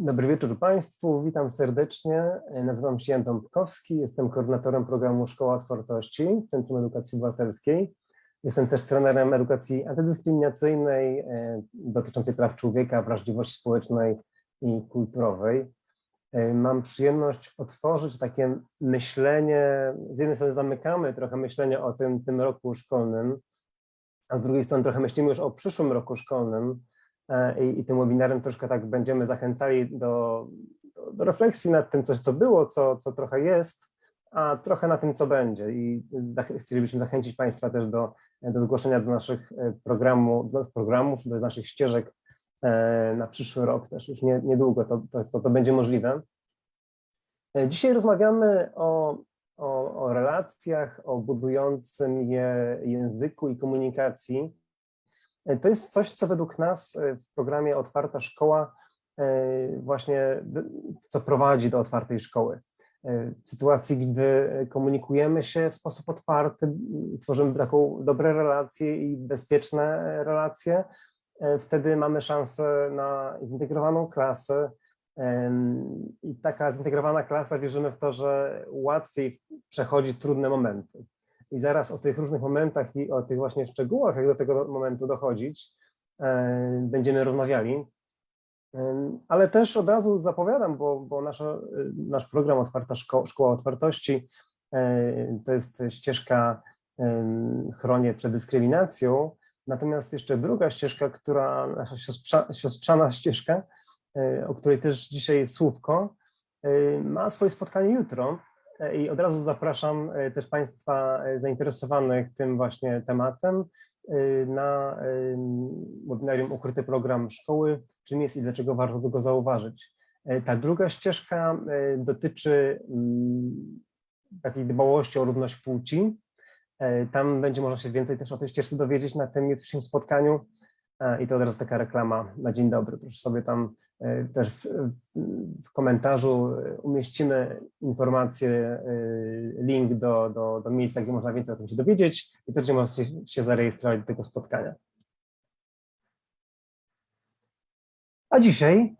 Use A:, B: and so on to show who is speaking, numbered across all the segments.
A: Dobry wieczór Państwu, witam serdecznie. Nazywam się Jan Dąbkowski, jestem koordynatorem programu Szkoła Otwartości Centrum Edukacji Obywatelskiej. Jestem też trenerem edukacji antydyskryminacyjnej e, dotyczącej praw człowieka, wrażliwości społecznej i kulturowej. E, mam przyjemność otworzyć takie myślenie, z jednej strony zamykamy trochę myślenie o tym, tym roku szkolnym, a z drugiej strony trochę myślimy już o przyszłym roku szkolnym, E, i, i tym webinarem troszkę tak będziemy zachęcali do, do, do refleksji nad tym, coś, co było, co, co trochę jest, a trochę na tym, co będzie. I chcielibyśmy zachęcić Państwa też do, do zgłoszenia do naszych e, programu, do programów, do naszych ścieżek e, na przyszły rok też, już nie, niedługo to, to, to będzie możliwe. Dzisiaj rozmawiamy o, o, o relacjach, o budującym je języku i komunikacji, E, to jest coś, co według nas e, w programie Otwarta Szkoła e, właśnie, co prowadzi do otwartej szkoły. W sytuacji, gdy komunikujemy się w sposób otwarty, tworzymy taką dobre relacje i bezpieczne relacje, wtedy mamy szansę na zintegrowaną klasę i taka zintegrowana klasa wierzymy w to, że łatwiej przechodzi trudne momenty i zaraz o tych różnych momentach i o tych właśnie szczegółach, jak do tego momentu dochodzić, e, będziemy rozmawiali. E, ale też od razu zapowiadam, bo, bo nasza, nasz program Otwarta Szko Szkoła Otwartości e, to jest ścieżka chronię przed dyskryminacją, natomiast jeszcze druga ścieżka, która, nasza siostrza, siostrzana ścieżka, o której też dzisiaj słówko, ma swoje spotkanie jutro i od razu zapraszam e, też Państwa e, zainteresowanych tym właśnie tematem e, na webinarium Ukryty Program Szkoły, czym jest i dlaczego warto go zauważyć. Ta druga ścieżka dotyczy mm, takiej dbałości o równość płci. Tam będzie można się więcej też o tej ścieżce dowiedzieć na tym jutrzejszym spotkaniu. I to teraz taka reklama na dzień dobry. Proszę sobie tam e, też w, w komentarzu e, umieścimy informację, e, link do, do, do miejsca, gdzie można więcej o tym się dowiedzieć i też gdzie można się, się zarejestrować do tego spotkania. A dzisiaj,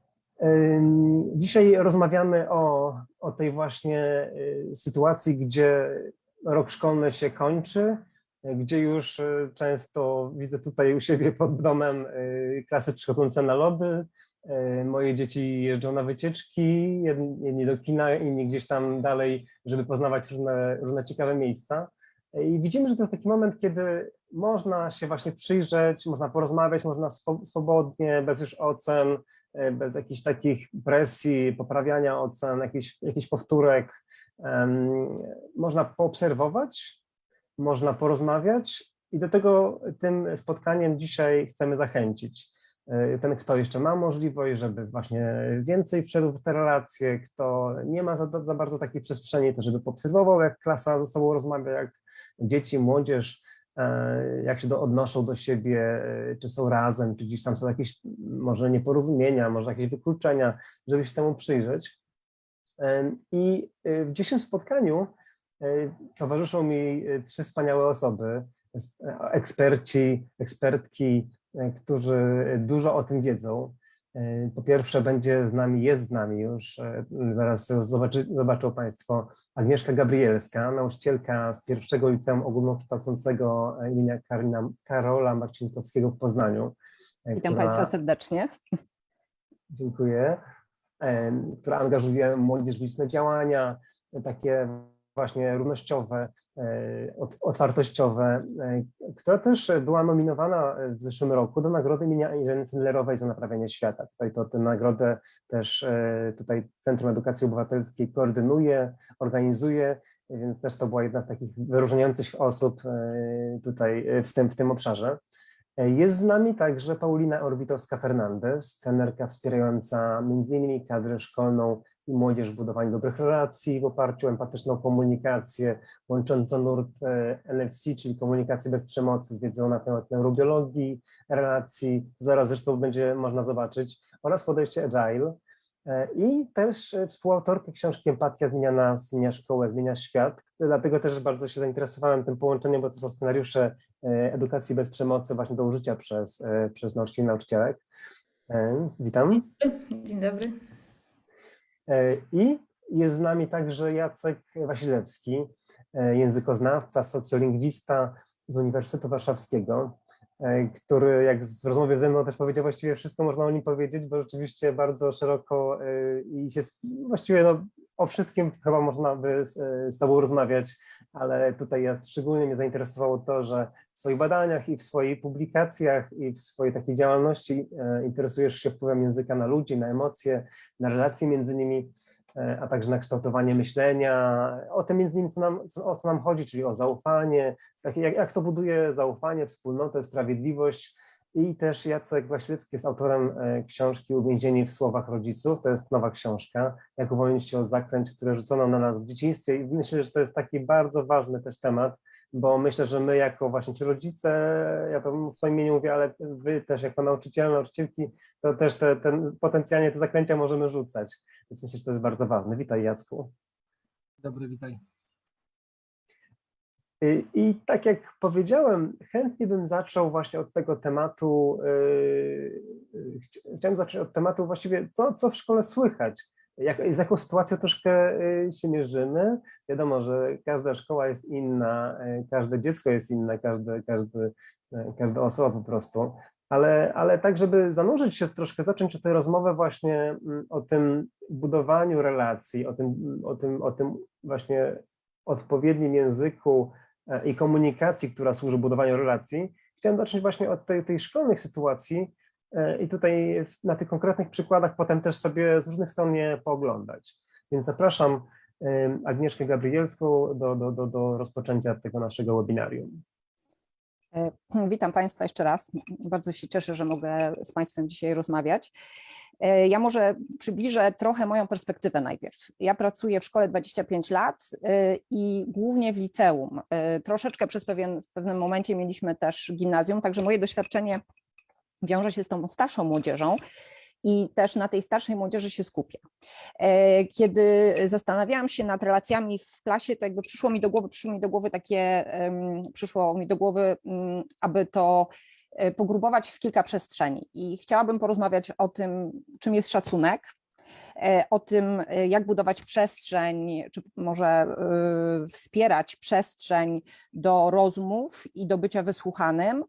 A: dzisiaj rozmawiamy o, o tej właśnie sytuacji, gdzie rok szkolny się kończy, gdzie już e, często widzę tutaj u siebie pod domem e, klasy przychodzące na lody. E, moje dzieci jeżdżą na wycieczki, jedni do kina, inni gdzieś tam dalej, żeby poznawać różne, różne ciekawe miejsca. I widzimy, że to jest taki moment, kiedy można się właśnie przyjrzeć, można porozmawiać, można swobodnie, bez już ocen, bez jakichś takich presji, poprawiania ocen, jakichś, jakichś powtórek. Można poobserwować, można porozmawiać i do tego tym spotkaniem dzisiaj chcemy zachęcić. E, ten, kto jeszcze ma możliwość, żeby właśnie więcej wszedł w te relacje, kto nie ma za, za bardzo takiej przestrzeni, to żeby poobserwował, jak klasa ze sobą rozmawia, jak dzieci, młodzież, e, jak się do, odnoszą do siebie, e, czy są razem, czy gdzieś tam są jakieś może nieporozumienia, może jakieś wykluczenia, żeby się temu przyjrzeć. I w dzisiejszym spotkaniu towarzyszą mi e, trzy wspaniałe osoby, e, eksperci, ekspertki, którzy dużo o tym wiedzą. Po pierwsze będzie z nami, jest z nami już, zaraz zobaczy, zobaczą Państwo, Agnieszka Gabrielska, nauczycielka z pierwszego liceum ogólnokształcącego imienia Karina, Karola Marcinkowskiego w Poznaniu.
B: Witam która, Państwa serdecznie.
A: Dziękuję. Która angażuje młodzież w liczne działania, takie właśnie równościowe, e, otwartościowe, e, która też była nominowana w zeszłym roku do nagrody imienia Ireny Sendlerowej za naprawianie świata. Tutaj to tę nagrodę też e, tutaj Centrum Edukacji Obywatelskiej koordynuje, organizuje, więc też to była jedna z takich wyróżniających osób tutaj w tym, w tym obszarze. Jest z nami także Paulina Orbitowska-Fernandez, trenerka wspierająca m.in. kadrę szkolną młodzież w budowaniu dobrych relacji w oparciu o empatyczną komunikację, łączącą nurt e, NFC, czyli komunikację bez przemocy z wiedzą na temat neurobiologii, relacji, zaraz zresztą będzie można zobaczyć, oraz podejście agile. E, I też współautorkę książki Empatia zmienia nas, zmienia szkołę, zmienia świat. Dlatego też bardzo się zainteresowałem tym połączeniem, bo to są scenariusze e, edukacji bez przemocy właśnie do użycia przez, przez nauczycieli i nauczycielek. Witam.
C: Dzień dobry.
A: E, I jest z nami także Jacek Wasilewski, e, językoznawca, socjolingwista z Uniwersytetu Warszawskiego, e, który jak w rozmowie ze mną też powiedział, właściwie wszystko można o nim powiedzieć, bo rzeczywiście bardzo szeroko i się właściwie no, o wszystkim chyba można by z, z Tobą rozmawiać, ale tutaj ja szczególnie mnie zainteresowało to, że w swoich badaniach i w swoich publikacjach i w swojej takiej działalności interesujesz się wpływem języka na ludzi, na emocje, na relacje między nimi. E, a także na kształtowanie myślenia, o tym między innymi, co nam, co, o co nam chodzi, czyli o zaufanie, jak, jak to buduje zaufanie, wspólnotę, sprawiedliwość. I też Jacek Waślewski jest autorem e, książki Uwięzieni w słowach rodziców. To jest nowa książka, jak uwolnić się od zakręć, które rzucono na nas w dzieciństwie. I myślę, że to jest taki bardzo ważny też temat, bo myślę, że my jako właśnie, czy rodzice, ja to w swoim imieniu mówię, ale wy też jako nauczyciele, nauczycielki, to też te, ten, potencjalnie te zakręcia możemy rzucać. Więc myślę, że to jest bardzo ważne. Witaj Jacku.
C: Dobry, witaj.
A: I, I, tak jak powiedziałem, chętnie bym zaczął właśnie od tego tematu, yy, chciałem zacząć od tematu właściwie, co, co w szkole słychać, jak, z jaką sytuacją troszkę się mierzymy. Wiadomo, że każda szkoła jest inna, każde dziecko jest inne, każdy, każdy, każda osoba po prostu, ale, ale tak, żeby zanurzyć się troszkę, zacząć tę rozmowę właśnie mm, o tym budowaniu relacji, o tym, o tym, o tym właśnie odpowiednim języku i komunikacji, która służy budowaniu relacji, chciałem zacząć właśnie od tej, tej szkolnych sytuacji e, i tutaj na tych konkretnych przykładach potem też sobie z różnych stron je pooglądać. Więc zapraszam Agnieszkę Gabrielską do, do, do, do rozpoczęcia tego naszego webinarium.
B: E, witam Państwa jeszcze raz. Bardzo się cieszę, że mogę z Państwem dzisiaj rozmawiać. E, ja może przybliżę trochę moją perspektywę najpierw. Ja pracuję w szkole 25 lat e, i głównie w liceum. Troszeczkę przez pewien, w pewnym momencie mieliśmy też gimnazjum, także moje doświadczenie wiąże się z tą starszą młodzieżą i też na tej starszej młodzieży się skupia. E, kiedy zastanawiałam się nad relacjami w klasie, to jakby przyszło mi do głowy, przyszło mi do głowy takie, przyszło mi do głowy, aby to e, pogrubować w kilka przestrzeni i chciałabym porozmawiać o tym, czym jest szacunek, e, o tym, jak budować przestrzeń, czy może wspierać przestrzeń do rozmów i do bycia wysłuchanym,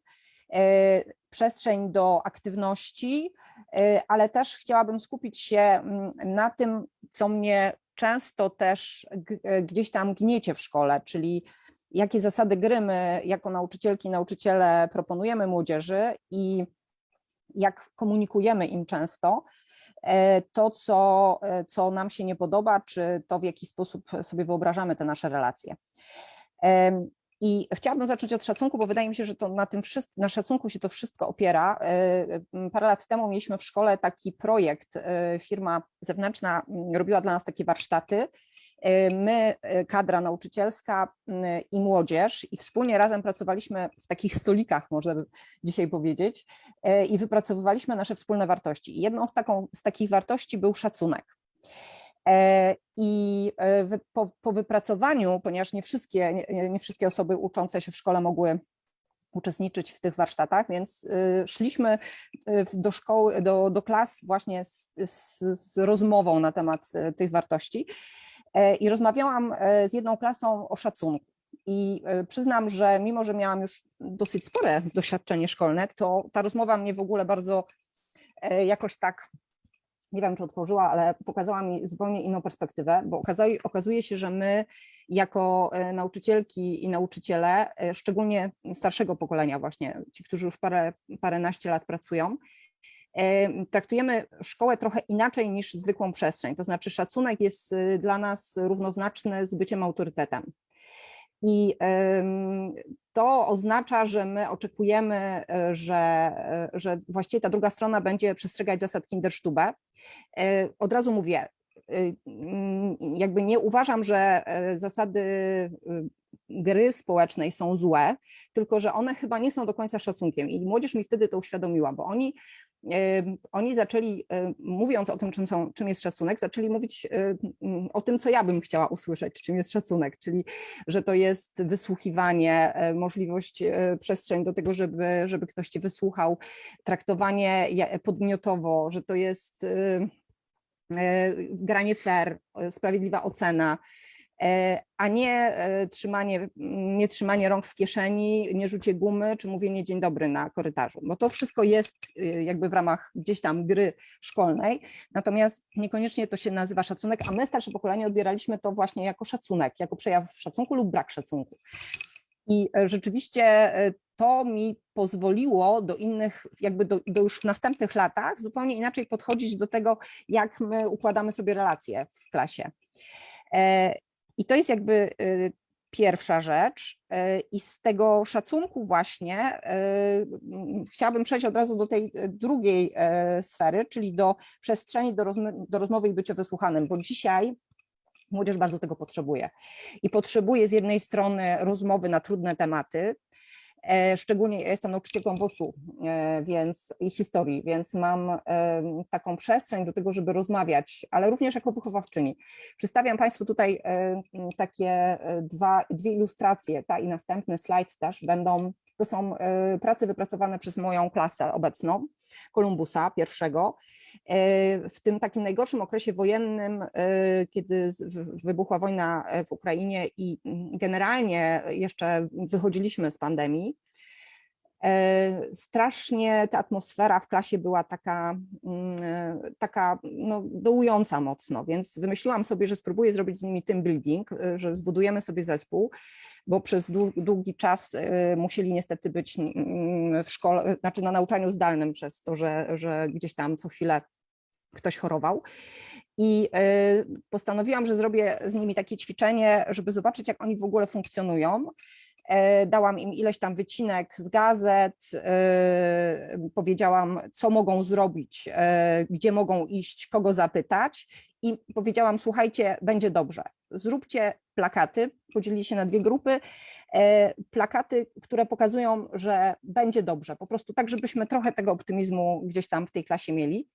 B: przestrzeń do aktywności, y, ale też chciałabym skupić się mm, na tym, co mnie często też y, gdzieś tam gniecie w szkole, czyli jakie zasady gry my jako nauczycielki, nauczyciele proponujemy młodzieży i jak komunikujemy im często e, to, co, e, co nam się nie podoba, czy to, w jaki sposób sobie wyobrażamy te nasze relacje. I chciałabym zacząć od szacunku, bo wydaje mi się, że to na tym na szacunku się to wszystko opiera. E, parę lat temu mieliśmy w szkole taki projekt, e, firma zewnętrzna robiła dla nas takie warsztaty. E, my, kadra nauczycielska i młodzież, i wspólnie razem pracowaliśmy w takich stolikach, można by dzisiaj powiedzieć, i wypracowywaliśmy nasze wspólne wartości. I jedną z, taką, z takich wartości był szacunek. E, I e, po, po, wypracowaniu, ponieważ nie wszystkie, nie, nie wszystkie osoby uczące się w szkole mogły uczestniczyć w tych warsztatach, więc y, szliśmy y, do szkoły, do, do klas właśnie z, z, z rozmową na temat y, tych wartości e, i rozmawiałam z jedną klasą o szacunku. I przyznam, że mimo, że miałam już dosyć spore doświadczenie szkolne, to ta rozmowa mnie w ogóle bardzo jakoś tak nie wiem, czy otworzyła, ale pokazała mi zupełnie inną perspektywę, bo okazuje, okazuje się, że my jako e, nauczycielki i nauczyciele, e, szczególnie starszego pokolenia właśnie, ci, którzy już parę, paręnaście lat pracują, e, traktujemy szkołę trochę inaczej niż zwykłą przestrzeń. To znaczy szacunek jest dla nas równoznaczny z byciem autorytetem. I to oznacza, że my oczekujemy, e, że, e, że właściwie ta druga strona będzie przestrzegać zasad Kinderstube. E, od razu mówię, jakby nie uważam, że zasady gry społecznej są złe, tylko że one chyba nie są do końca szacunkiem i młodzież mi wtedy to uświadomiła, bo oni oni zaczęli, mówiąc o tym, czym, są, czym jest szacunek, zaczęli mówić o tym, co ja bym chciała usłyszeć, czym jest szacunek, czyli że to jest wysłuchiwanie, e, możliwość, e, przestrzeń do tego, żeby, żeby ktoś cię wysłuchał, traktowanie podmiotowo, że to jest e, granie fair, sprawiedliwa ocena, a nie e, trzymanie, nie trzymanie rąk w kieszeni, nie rzucie gumy, czy mówienie dzień dobry na korytarzu, bo to wszystko jest e, jakby w ramach gdzieś tam gry szkolnej, natomiast niekoniecznie to się nazywa szacunek, a my starsze pokolenie odbieraliśmy to właśnie jako szacunek, jako przejaw szacunku lub brak szacunku. I e, rzeczywiście e, to mi pozwoliło do innych, jakby do, do już w następnych latach zupełnie inaczej podchodzić do tego, jak my układamy sobie relacje w klasie. I to jest jakby e, pierwsza rzecz. E, I z tego szacunku właśnie m, chciałabym przejść od razu do tej drugiej sfery, czyli do przestrzeni do, rozmy- do rozmowy i bycia wysłuchanym, bo dzisiaj młodzież bardzo tego potrzebuje. I potrzebuje z jednej strony rozmowy na trudne tematy, szczególnie ja jestem nauczycielką WOS-u e, więc, i historii, więc mam taką przestrzeń do tego, żeby rozmawiać, ale również jako wychowawczyni. Przedstawiam Państwu tutaj e, takie e, dwa, dwie ilustracje, ta i następny slajd też będą, to są e, prace wypracowane przez moją klasę obecną, Kolumbusa pierwszego, E, w tym takim najgorszym okresie wojennym, e, kiedy wybuchła wojna w Ukrainie i generalnie jeszcze wychodziliśmy z pandemii, strasznie ta atmosfera w klasie była taka, mm, e, taka no, dołująca mocno, więc wymyśliłam sobie, że spróbuję zrobić z nimi team building, e, że zbudujemy sobie zespół, bo przez dłu- długi czas e, musieli niestety być mm, w szkole, znaczy na nauczaniu zdalnym przez to, że, że gdzieś tam co chwilę ktoś chorował. I e, postanowiłam, że zrobię z nimi takie ćwiczenie, żeby zobaczyć, jak oni w ogóle funkcjonują. E, Dałam im ileś tam wycinek z gazet, e, powiedziałam, co mogą zrobić, e, gdzie mogą iść, kogo zapytać i powiedziałam, słuchajcie, będzie dobrze. Zróbcie plakaty, podzielili się na dwie grupy, plakaty, które pokazują, że będzie dobrze, po prostu tak, żebyśmy trochę tego optymizmu gdzieś tam w tej klasie mieli.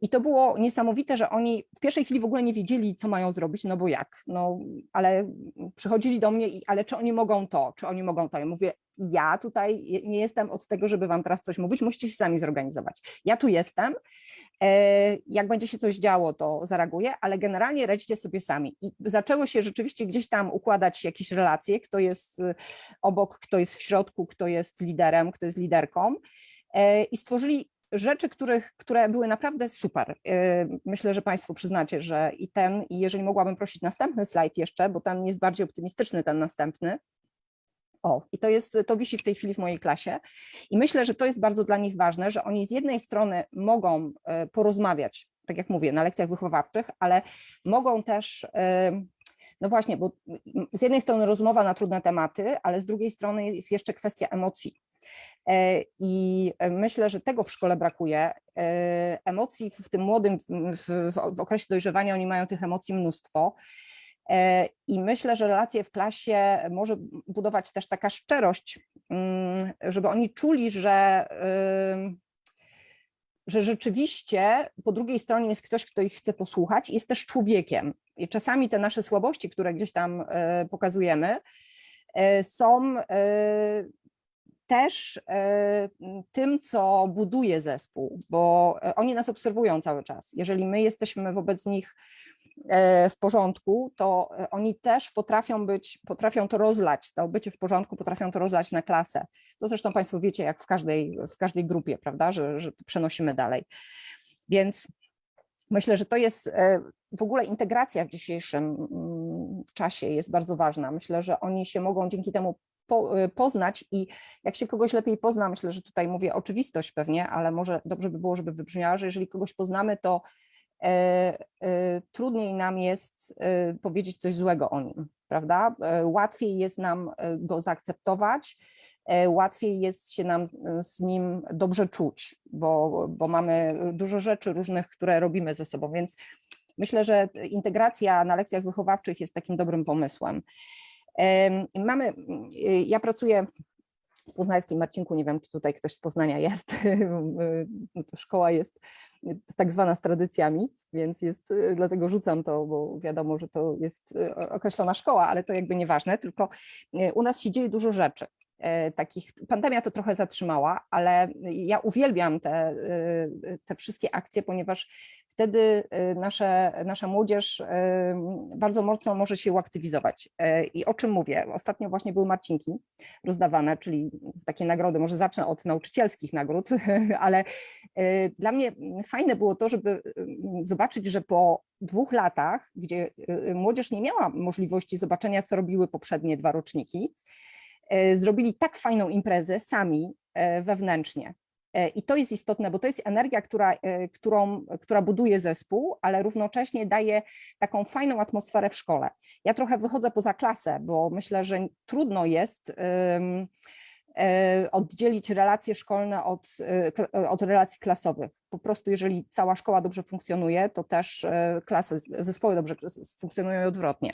B: I to było niesamowite, że oni w pierwszej chwili w ogóle nie wiedzieli, co mają zrobić, no bo jak, no ale przychodzili do mnie i ale czy oni mogą to, czy oni mogą to. Ja mówię, ja tutaj nie jestem od tego, żeby wam teraz coś mówić, musicie się sami zorganizować. Ja tu jestem, e, jak będzie się coś działo, to zareaguję, ale generalnie radźcie sobie sami. I zaczęło się rzeczywiście gdzieś tam układać jakieś relacje, kto jest y, obok, kto jest w środku, kto jest liderem, kto jest liderką e, i stworzyli rzeczy, których, które były naprawdę super. E, Myślę, że Państwo przyznacie, że i ten, i jeżeli mogłabym prosić następny slajd jeszcze, bo ten jest bardziej optymistyczny, ten następny. O, i to jest, to wisi w tej chwili w mojej klasie. I myślę, że to jest bardzo dla nich ważne, że oni z jednej strony mogą e, porozmawiać, tak jak mówię, na lekcjach wychowawczych, ale mogą też, e, no właśnie, bo z jednej strony rozmowa na trudne tematy, ale z drugiej strony jest jeszcze kwestia emocji. E, I myślę, że tego w szkole brakuje. E, Emocji w tym młodym, w, w, okresie dojrzewania oni mają tych emocji mnóstwo. E, I myślę, że relacje w klasie może budować też taka szczerość, mm, żeby oni czuli, że, że rzeczywiście po drugiej stronie jest ktoś, kto ich chce posłuchać, jest też człowiekiem. I czasami te nasze słabości, które gdzieś tam pokazujemy, są też e, tym, co buduje zespół, bo e, oni nas obserwują cały czas. Jeżeli my jesteśmy wobec nich e, w porządku, to oni też potrafią być, potrafią to rozlać, to bycie w porządku, potrafią to rozlać na klasę. To zresztą Państwo wiecie, jak w każdej, w każdej grupie, prawda, że, że przenosimy dalej. Więc myślę, że to jest w ogóle integracja w dzisiejszym mm, czasie jest bardzo ważna. Myślę, że oni się mogą dzięki temu po, e, poznać i jak się kogoś lepiej pozna, myślę, że tutaj mówię oczywistość pewnie, ale może dobrze by było, żeby wybrzmiała, że jeżeli kogoś poznamy, to e, e, trudniej nam jest powiedzieć coś złego o nim, prawda? Łatwiej jest nam go zaakceptować, łatwiej jest się nam z nim dobrze czuć, bo, bo mamy dużo rzeczy różnych, które robimy ze sobą, więc myślę, że integracja na lekcjach wychowawczych jest takim dobrym pomysłem. Mamy, y, ja pracuję w Poznańskim Marcinku, nie wiem, czy tutaj ktoś z Poznania jest, no to szkoła jest tak zwana z tradycjami, więc jest, y, dlatego rzucam to, bo wiadomo, że to jest y, określona szkoła, ale to jakby nieważne, tylko y, u nas się dzieje dużo rzeczy. E, Takich, pandemia to trochę zatrzymała, ale ja uwielbiam te, y, te wszystkie akcje, ponieważ wtedy y, nasze, nasza młodzież bardzo mocno może się uaktywizować. I o czym mówię? Ostatnio właśnie były marcinki rozdawane, czyli takie nagrody, może zacznę od nauczycielskich nagród, ale dla mnie fajne było to, żeby y, zobaczyć, że po dwóch latach, gdzie młodzież nie miała możliwości zobaczenia, co robiły poprzednie dwa roczniki, zrobili tak fajną imprezę sami y, wewnętrznie. E, I to jest istotne, bo to jest energia, która, e, którą, która buduje zespół, ale równocześnie daje taką fajną atmosferę w szkole. Ja trochę wychodzę poza klasę, bo myślę, że trudno jest e, oddzielić relacje szkolne od, e, od relacji klasowych. Po prostu jeżeli cała szkoła dobrze funkcjonuje, to też e, klasy, zespoły dobrze funkcjonują i odwrotnie.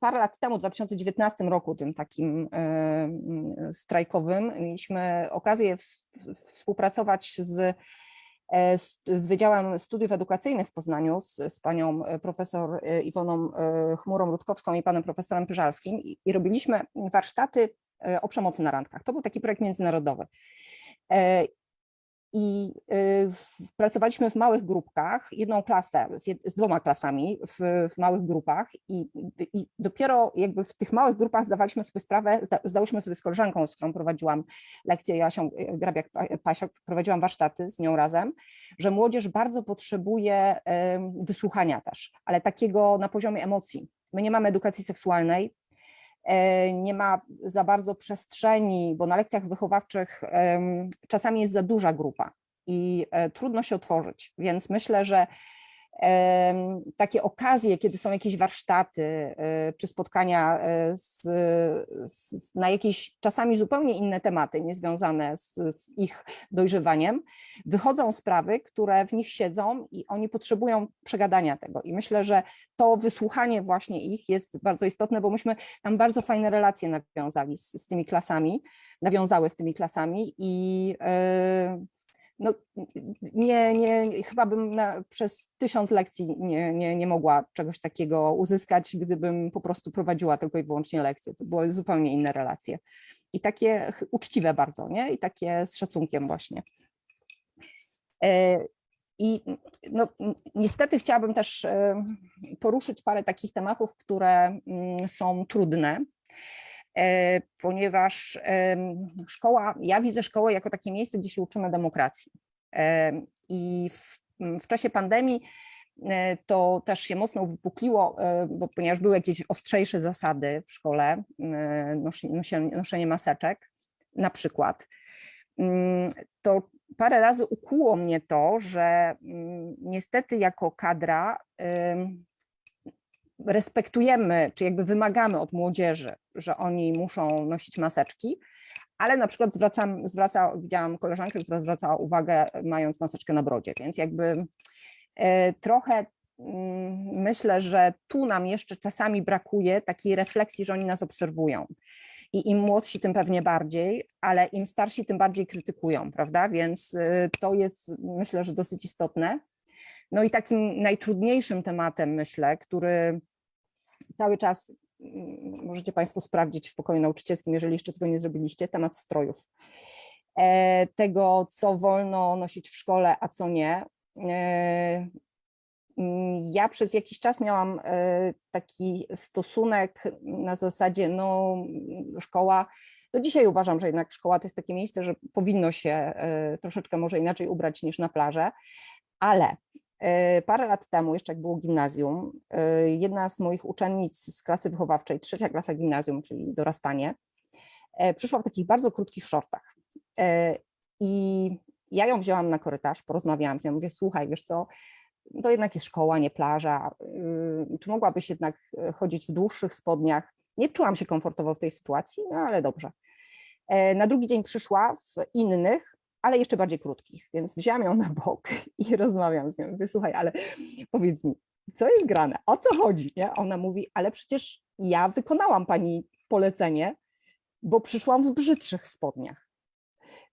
B: Parę lat temu, w 2019 roku, tym takim strajkowym, mieliśmy okazję współpracować z, e, z, z Wydziałem Studiów Edukacyjnych w Poznaniu, z, z panią e, profesor e, Iwoną Chmurą-Rutkowską i panem profesorem Pyżalskim i, i robiliśmy warsztaty o przemocy na randkach. To był taki projekt międzynarodowy. I y, pracowaliśmy w małych grupkach, jedną klasę z, jed, z dwoma klasami w, w małych grupach i, i dopiero jakby w tych małych grupach zdawaliśmy sobie sprawę, zda, zdałyśmy sobie z koleżanką, z którą prowadziłam lekcje, Jasią y, Grabiak-Pasiak, prowadziłam warsztaty z nią razem, że młodzież bardzo potrzebuje em, wysłuchania też, ale takiego na poziomie emocji. My nie mamy edukacji seksualnej, nie ma za bardzo przestrzeni, bo na lekcjach wychowawczych czasami jest za duża grupa i e, trudno się otworzyć, więc myślę, że takie okazje, kiedy są jakieś warsztaty e, czy spotkania e, z, z, na jakieś czasami zupełnie inne tematy, niezwiązane z, z ich dojrzewaniem, wychodzą sprawy, które w nich siedzą i oni potrzebują przegadania tego. I myślę, że to wysłuchanie właśnie ich jest bardzo istotne, bo myśmy tam bardzo fajne relacje nawiązali z, z tymi klasami, nawiązały z tymi klasami i e, no, nie, nie, chyba bym na, przez tysiąc lekcji nie, nie, nie mogła czegoś takiego uzyskać, gdybym po prostu prowadziła tylko i wyłącznie lekcje. To były zupełnie inne relacje. I takie uczciwe bardzo, nie? I takie z szacunkiem właśnie. E, I no, niestety chciałabym też e, poruszyć parę takich tematów, które mm, są trudne, ponieważ em, szkoła, ja widzę szkołę jako takie miejsce, gdzie się uczymy demokracji. Em, I w, w czasie pandemii e, to też się mocno uwypukliło, e, bo ponieważ były jakieś ostrzejsze zasady w szkole, e, nosie- noszenie maseczek na przykład, to parę razy ukuło mnie to, że niestety jako kadra respektujemy, czy jakby wymagamy od młodzieży, że oni muszą nosić maseczki, ale na przykład zwracam, zwraca, widziałam koleżankę, która zwracała uwagę mając maseczkę na brodzie, więc jakby e, trochę mm, myślę, że tu nam jeszcze czasami brakuje takiej refleksji, że oni nas obserwują. I im młodsi, tym pewnie bardziej, ale im starsi, tym bardziej krytykują, prawda? Więc y, to jest myślę, że dosyć istotne. No i takim najtrudniejszym tematem, myślę, który cały czas mm, możecie Państwo sprawdzić w pokoju nauczycielskim, jeżeli jeszcze tego nie zrobiliście, temat strojów. E, Tego, co wolno nosić w szkole, a co nie. E, mm, Ja przez jakiś czas miałam e, taki stosunek na zasadzie, no, szkoła. Do dzisiaj uważam, że jednak szkoła to jest takie miejsce, że powinno się troszeczkę może inaczej ubrać niż na plażę, ale Parę lat temu, jeszcze jak było gimnazjum, e, jedna z moich uczennic z klasy wychowawczej, trzecia klasa gimnazjum, czyli dorastanie, e, przyszła w takich bardzo krótkich shortach. E, I ja ją wzięłam na korytarz, porozmawiałam z nią, mówię, słuchaj, wiesz co, to jednak jest szkoła, nie plaża, y, czy mogłabyś jednak e, chodzić w dłuższych spodniach? Nie czułam się komfortowo w tej sytuacji, no ale dobrze. E, Na drugi dzień przyszła w innych, ale jeszcze bardziej krótkich, więc wzięłam ją na bok i rozmawiam z nią. Mówię, słuchaj, ale powiedz mi, co jest grane? O co chodzi? Nie? Ona mówi, ale przecież ja wykonałam pani polecenie, bo przyszłam w brzydszych spodniach.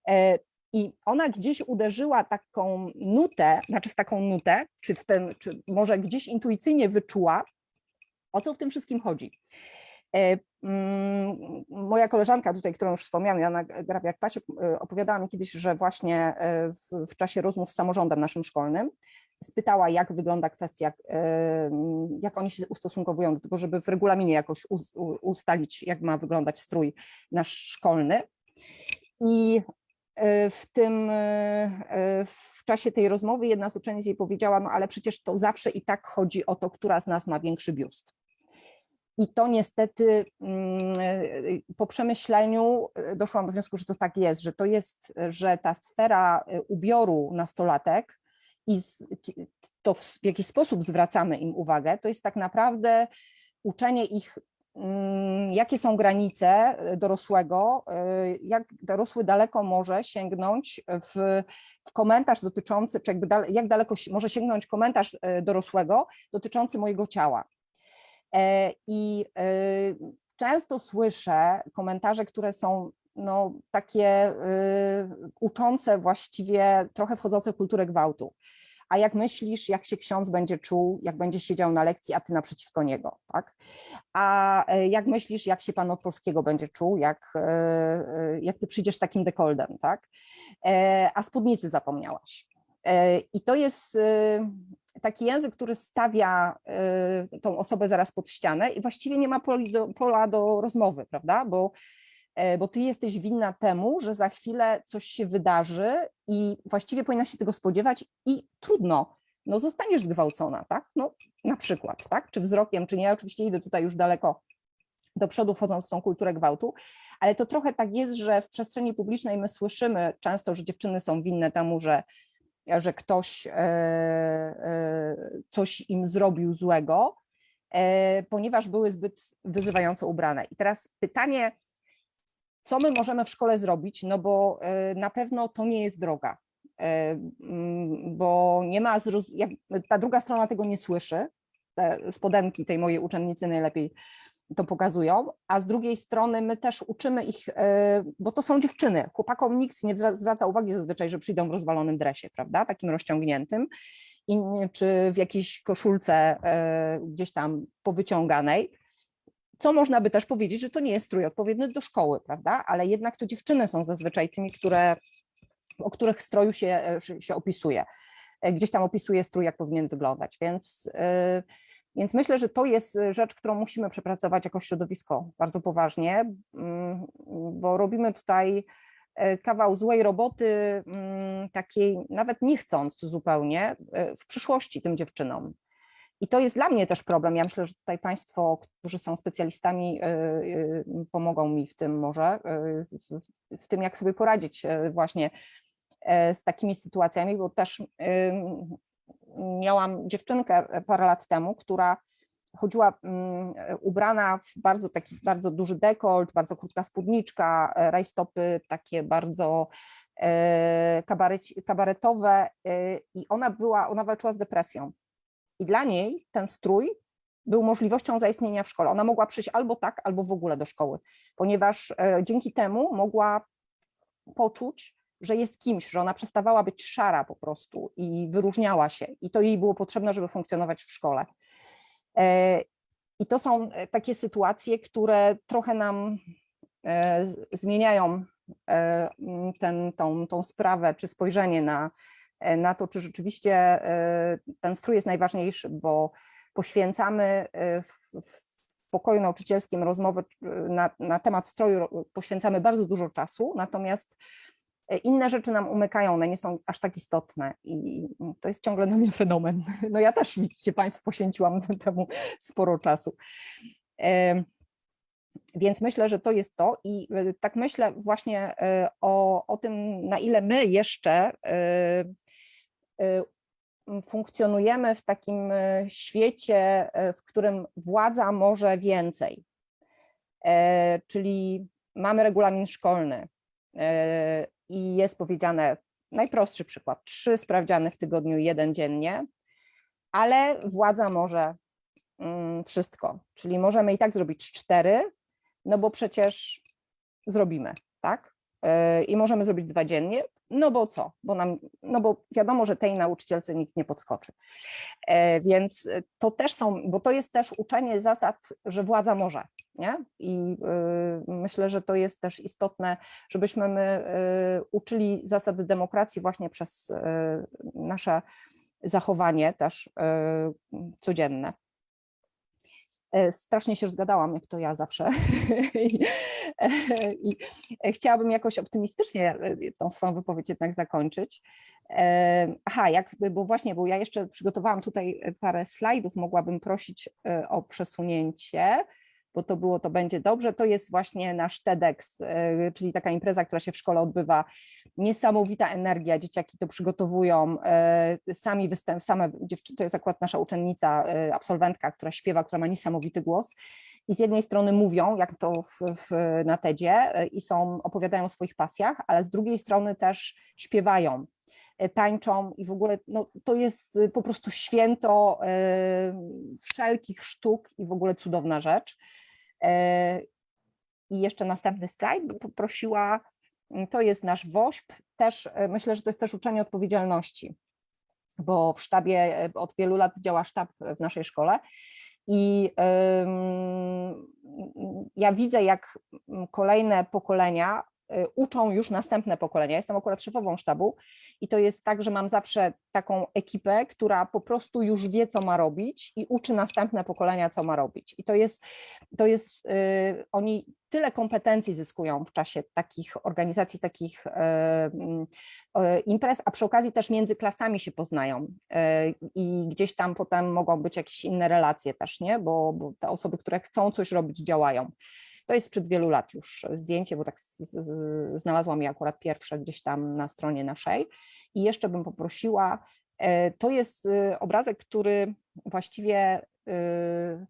B: E, I ona gdzieś uderzyła taką nutę, znaczy w taką nutę, czy, w ten, czy może gdzieś intuicyjnie wyczuła, o co w tym wszystkim chodzi. E, mm, Moja koleżanka tutaj, którą już wspomniałam, Joanna Grabiak-Pasiuk, e, opowiadała mi kiedyś, że właśnie e, w, w czasie rozmów z samorządem naszym szkolnym spytała, jak wygląda kwestia, e, jak oni się ustosunkowują do tego, żeby w regulaminie jakoś ustalić, jak ma wyglądać strój nasz szkolny. I w tym, w czasie tej rozmowy jedna z uczennic jej powiedziała, no ale przecież to zawsze i tak chodzi o to, która z nas ma większy biust. I to niestety mm, po przemyśleniu e, doszłam do wniosku, że to tak jest, że to jest, że ta sfera e, ubioru nastolatek i to w w jaki sposób zwracamy im uwagę, to jest tak naprawdę uczenie ich, mm, jakie są granice e, dorosłego, jak dorosły daleko może sięgnąć w, w komentarz dotyczący, czy jakby jak daleko może sięgnąć komentarz dorosłego dotyczący mojego ciała. E, I e, często słyszę komentarze, które są no, takie y, uczące właściwie, trochę wchodzące w kulturę gwałtu. A jak myślisz, jak się ksiądz będzie czuł, jak będzie siedział na lekcji, a ty naprzeciwko niego, tak? A e, jak myślisz, jak się pan od polskiego będzie czuł, jak, jak ty przyjdziesz takim dekoldem, tak? E, A spódnicy zapomniałaś. E, I to jest taki język, który stawia e, tą osobę zaraz pod ścianę i właściwie nie ma pola do rozmowy, prawda? Bo e, bo ty jesteś winna temu, że za chwilę coś się wydarzy i właściwie powinnaś się tego spodziewać i trudno, no zostaniesz zgwałcona, tak? No na przykład, tak? Czy wzrokiem, czy nie, oczywiście idę tutaj już daleko do przodu, wchodząc w tą kulturę gwałtu, ale to trochę tak jest, że w przestrzeni publicznej my słyszymy często, że dziewczyny są winne temu, że, że ktoś e, e, coś im zrobił złego, e, ponieważ były zbyt wyzywająco ubrane. I teraz pytanie, co my możemy w szkole zrobić, no bo na pewno to nie jest droga, mm, bo nie ma, ta druga strona tego nie słyszy, te spodenki tej mojej uczennicy najlepiej to pokazują, a z drugiej strony my też uczymy ich, e, bo to są dziewczyny, chłopakom nikt nie zwra- zwraca uwagi zazwyczaj, że przyjdą w rozwalonym dresie, prawda, takim rozciągniętym, i, czy w jakiejś koszulce e, gdzieś tam powyciąganej, co można by też powiedzieć, że to nie jest strój odpowiedni do szkoły, prawda? Ale jednak to dziewczyny są zazwyczaj tymi, które, o których stroju się, e, się opisuje. Gdzieś tam opisuje strój, jak powinien wyglądać. Więc, e, więc myślę, że to jest e, rzecz, którą musimy przepracować jako środowisko bardzo poważnie, mm, bo robimy tutaj e, kawał złej roboty, mm, takiej nawet nie chcąc zupełnie, e, w przyszłości tym dziewczynom. I to jest dla mnie też problem. Ja myślę, że tutaj Państwo, którzy są specjalistami, y, y, pomogą mi w tym może, y, w, tym, jak sobie poradzić y, właśnie y, z takimi sytuacjami, bo też y, miałam dziewczynkę parę lat temu, która chodziła mm, ubrana w bardzo taki bardzo duży dekolt, bardzo krótka spódniczka, e, rajstopy takie bardzo e, kabaretowe i ona była, ona walczyła z depresją. I dla niej ten strój był możliwością zaistnienia w szkole. Ona mogła przyjść albo tak, albo w ogóle do szkoły, ponieważ e, dzięki temu mogła poczuć, że jest kimś, że ona przestawała być szara po prostu i wyróżniała się. I to jej było potrzebne, żeby funkcjonować w szkole. E, I to są e, takie sytuacje, które trochę nam e, zmieniają ten, tą, tą sprawę, czy spojrzenie na, na to, czy rzeczywiście ten strój jest najważniejszy, bo poświęcamy w, w pokoju nauczycielskim rozmowy e, na, na temat stroju, ro- poświęcamy bardzo dużo czasu, natomiast inne rzeczy nam umykają, one nie są aż tak istotne i to jest ciągle dla mnie fenomen. No ja też, widzicie Państwo, poświęciłam temu sporo czasu. Więc myślę, że to jest to i e, tak myślę właśnie e, o, o tym, na ile my jeszcze e, funkcjonujemy w takim świecie, w którym władza może więcej. Czyli mamy regulamin szkolny i jest powiedziane, najprostszy przykład, trzy sprawdziany w tygodniu, jeden dziennie, ale władza może mm, wszystko, czyli możemy i tak zrobić cztery, no bo przecież zrobimy, tak? E, I możemy zrobić dwa dziennie, no bo co? Bo nam, no bo wiadomo, że tej nauczycielce nikt nie podskoczy. E, Więc to też są, bo to jest też uczenie zasad, że władza może. Nie? I y, myślę, że to jest też istotne, żebyśmy my y, uczyli zasady demokracji właśnie przez y, nasze zachowanie też codzienne. E, Strasznie się zgadałam, jak to ja zawsze. I, e, chciałabym jakoś optymistycznie e, tą swoją wypowiedź jednak zakończyć. Aha, jakby, bo właśnie, bo ja jeszcze przygotowałam tutaj parę slajdów, mogłabym prosić o przesunięcie, bo to było, to będzie dobrze. To jest właśnie nasz TEDx, e, czyli taka impreza, która się w szkole odbywa. Niesamowita energia, dzieciaki to przygotowują, e, sami występ, same dziewczyny, to jest akurat nasza uczennica, e, absolwentka, która śpiewa, która ma niesamowity głos. I z jednej strony mówią, jak to w, w, na TEDzie i są, opowiadają o swoich pasjach, ale z drugiej strony też śpiewają tańczą i w ogóle no, to jest y, po prostu święto e, wszelkich sztuk i w ogóle cudowna rzecz. E, I jeszcze następny slajd poprosiła, mm, to jest nasz WOŚP, też e, myślę, że to jest też uczenie odpowiedzialności, bo w sztabie e, od wielu lat działa sztab w naszej szkole i ja widzę, jak kolejne pokolenia uczą już następne pokolenia. Jestem akurat szefową sztabu i to jest tak, że mam zawsze taką ekipę, która po prostu już wie, co ma robić i uczy następne pokolenia, co ma robić. I to jest, to jest y, oni tyle kompetencji zyskują w czasie takich organizacji, takich y, mm, y, imprez, a przy okazji też między klasami się poznają y, i gdzieś tam potem mogą być jakieś inne relacje też, nie? Bo, bo te osoby, które chcą coś robić, działają. To jest sprzed wielu lat już zdjęcie, bo tak znalazłam je akurat pierwsze gdzieś tam na stronie naszej. I jeszcze bym poprosiła, e, to jest y, obrazek, który właściwie y,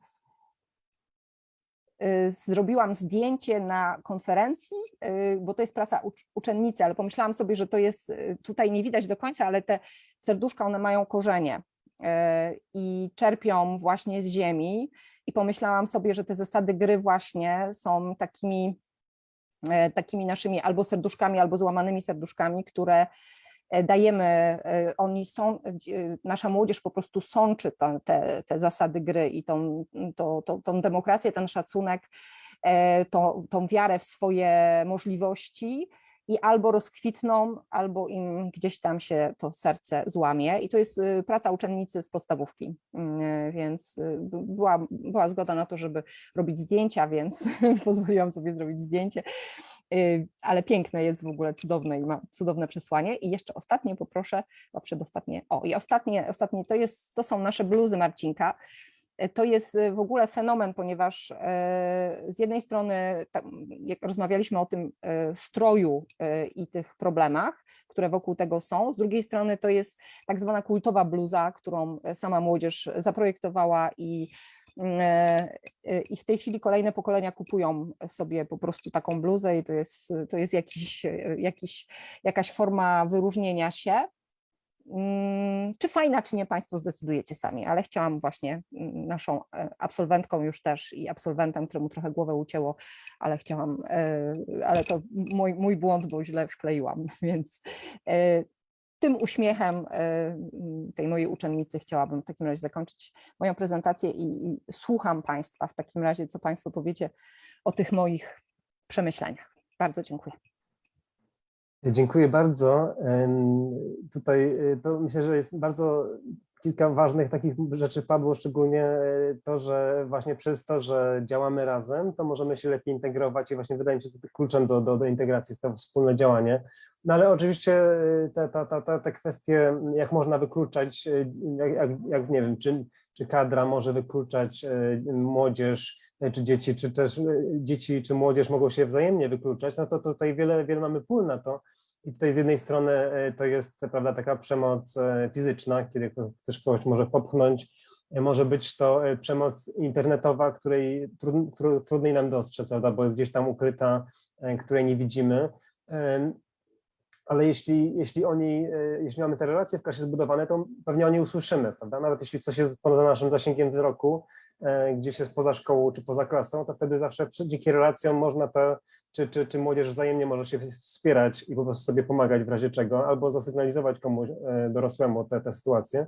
B: zrobiłam zdjęcie na konferencji, bo to jest praca ucz- uczennicy, ale pomyślałam sobie, że to jest, tutaj nie widać do końca, ale te serduszka, one mają korzenie i czerpią właśnie z ziemi. I pomyślałam sobie, że te zasady gry właśnie są takimi, e, takimi naszymi albo serduszkami, albo złamanymi serduszkami, które e, dajemy, e, oni są, nasza młodzież po prostu sączy te, te, te zasady gry i tą, to, to, tą demokrację, ten szacunek, e, tą, tą wiarę w swoje możliwości i albo rozkwitną, albo im gdzieś tam się to serce złamie. I to jest y, praca uczennicy z podstawówki, Mm, więc y, była, była zgoda na to, żeby robić zdjęcia, więc pozwoliłam sobie zrobić zdjęcie. Y, Ale piękne jest w ogóle, cudowne i ma cudowne przesłanie. I jeszcze ostatnie poproszę, a przedostatnie, o i ostatnie, ostatnie to, jest, to są nasze bluzy Marcinka. E, To jest y, w ogóle fenomen, ponieważ e, z jednej strony, jak rozmawialiśmy o tym e, stroju e, i tych problemach, które wokół tego są, z drugiej strony to jest tak zwana kultowa bluza, którą e, sama młodzież zaprojektowała i mm, e, e, i w tej chwili kolejne pokolenia kupują sobie po prostu taką bluzę i to jest, to jest jakiś, e, jakiś, jakaś forma wyróżnienia się. Mm, Czy fajna, czy nie, Państwo zdecydujecie sami, ale chciałam właśnie mm, naszą e, absolwentką już też i absolwentem, któremu trochę głowę ucięło, ale chciałam, e, ale to mój, mój błąd, bo źle wkleiłam, więc e, tym uśmiechem e, m, tej mojej uczennicy chciałabym w takim razie zakończyć moją prezentację i, i słucham Państwa w takim razie, co Państwo powiecie o tych moich przemyśleniach. Bardzo dziękuję.
A: Dziękuję bardzo. Tutaj to myślę, że jest bardzo kilka ważnych takich rzeczy padło, szczególnie y, to, że właśnie przez to, że działamy razem, to możemy się lepiej integrować i właśnie wydaje mi się, że kluczem do, do, do integracji jest to wspólne działanie. No ale oczywiście y, te, te, te, te, kwestie, jak można wykluczać, jak, jak, nie wiem, czy, czy kadra może wykluczać młodzież, czy dzieci, czy też y, dzieci, czy młodzież mogą się wzajemnie wykluczać, no to tutaj wiele, wiele mamy pól na to. I tutaj z jednej strony e, to jest prawda, taka przemoc e, fizyczna, kiedy ktoś kogoś może popchnąć. E, Może być to e, przemoc internetowa, której trud, tru- trudniej nam dostrzec, prawda, bo jest gdzieś tam ukryta, e, której nie widzimy. Ale jeśli, jeśli oni, e, jeśli mamy te relacje w klasie zbudowane, to pewnie o nie usłyszymy, prawda? Nawet jeśli coś jest poza naszym zasięgiem wzroku, e, gdzieś jest poza szkołą czy poza klasą, to wtedy zawsze dzięki relacjom można te czy, czy, czy młodzież wzajemnie może się wspierać i po prostu sobie pomagać w razie czego, albo zasygnalizować komuś e, dorosłemu tę sytuację.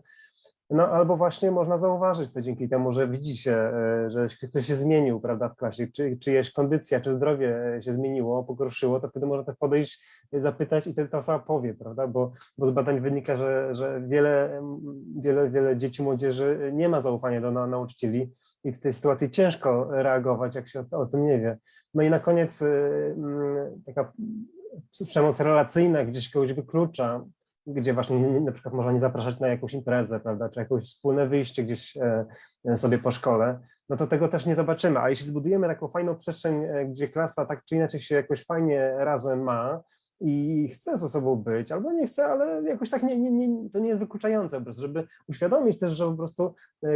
A: No albo właśnie można zauważyć to dzięki temu, że widzi się, e, że ktoś się zmienił, prawda, w klasie, czy czyjeś kondycja, czy zdrowie e, się zmieniło, pogorszyło, to wtedy można tak podejść, e, zapytać i wtedy ta osoba powie, prawda, bo, bo z badań wynika, że, że wiele, wiele, wiele dzieci, młodzieży nie ma zaufania do na, nauczycieli i w tej sytuacji ciężko reagować, jak się o, o tym nie wie. No i na koniec taka przemoc relacyjna gdzieś kogoś wyklucza, gdzie właśnie nie- na przykład można nie zapraszać na jakąś imprezę, prawda, czy jakieś wspólne wyjście gdzieś e, e, sobie po szkole, no to tego też nie zobaczymy. A jeśli zbudujemy taką fajną przestrzeń, e, gdzie klasa tak czy inaczej się jakoś fajnie razem ma i chce ze sobą być, albo nie chce, ale jakoś tak nie, nie, nie, to nie jest wykluczające po prostu, żeby uświadomić też, że po prostu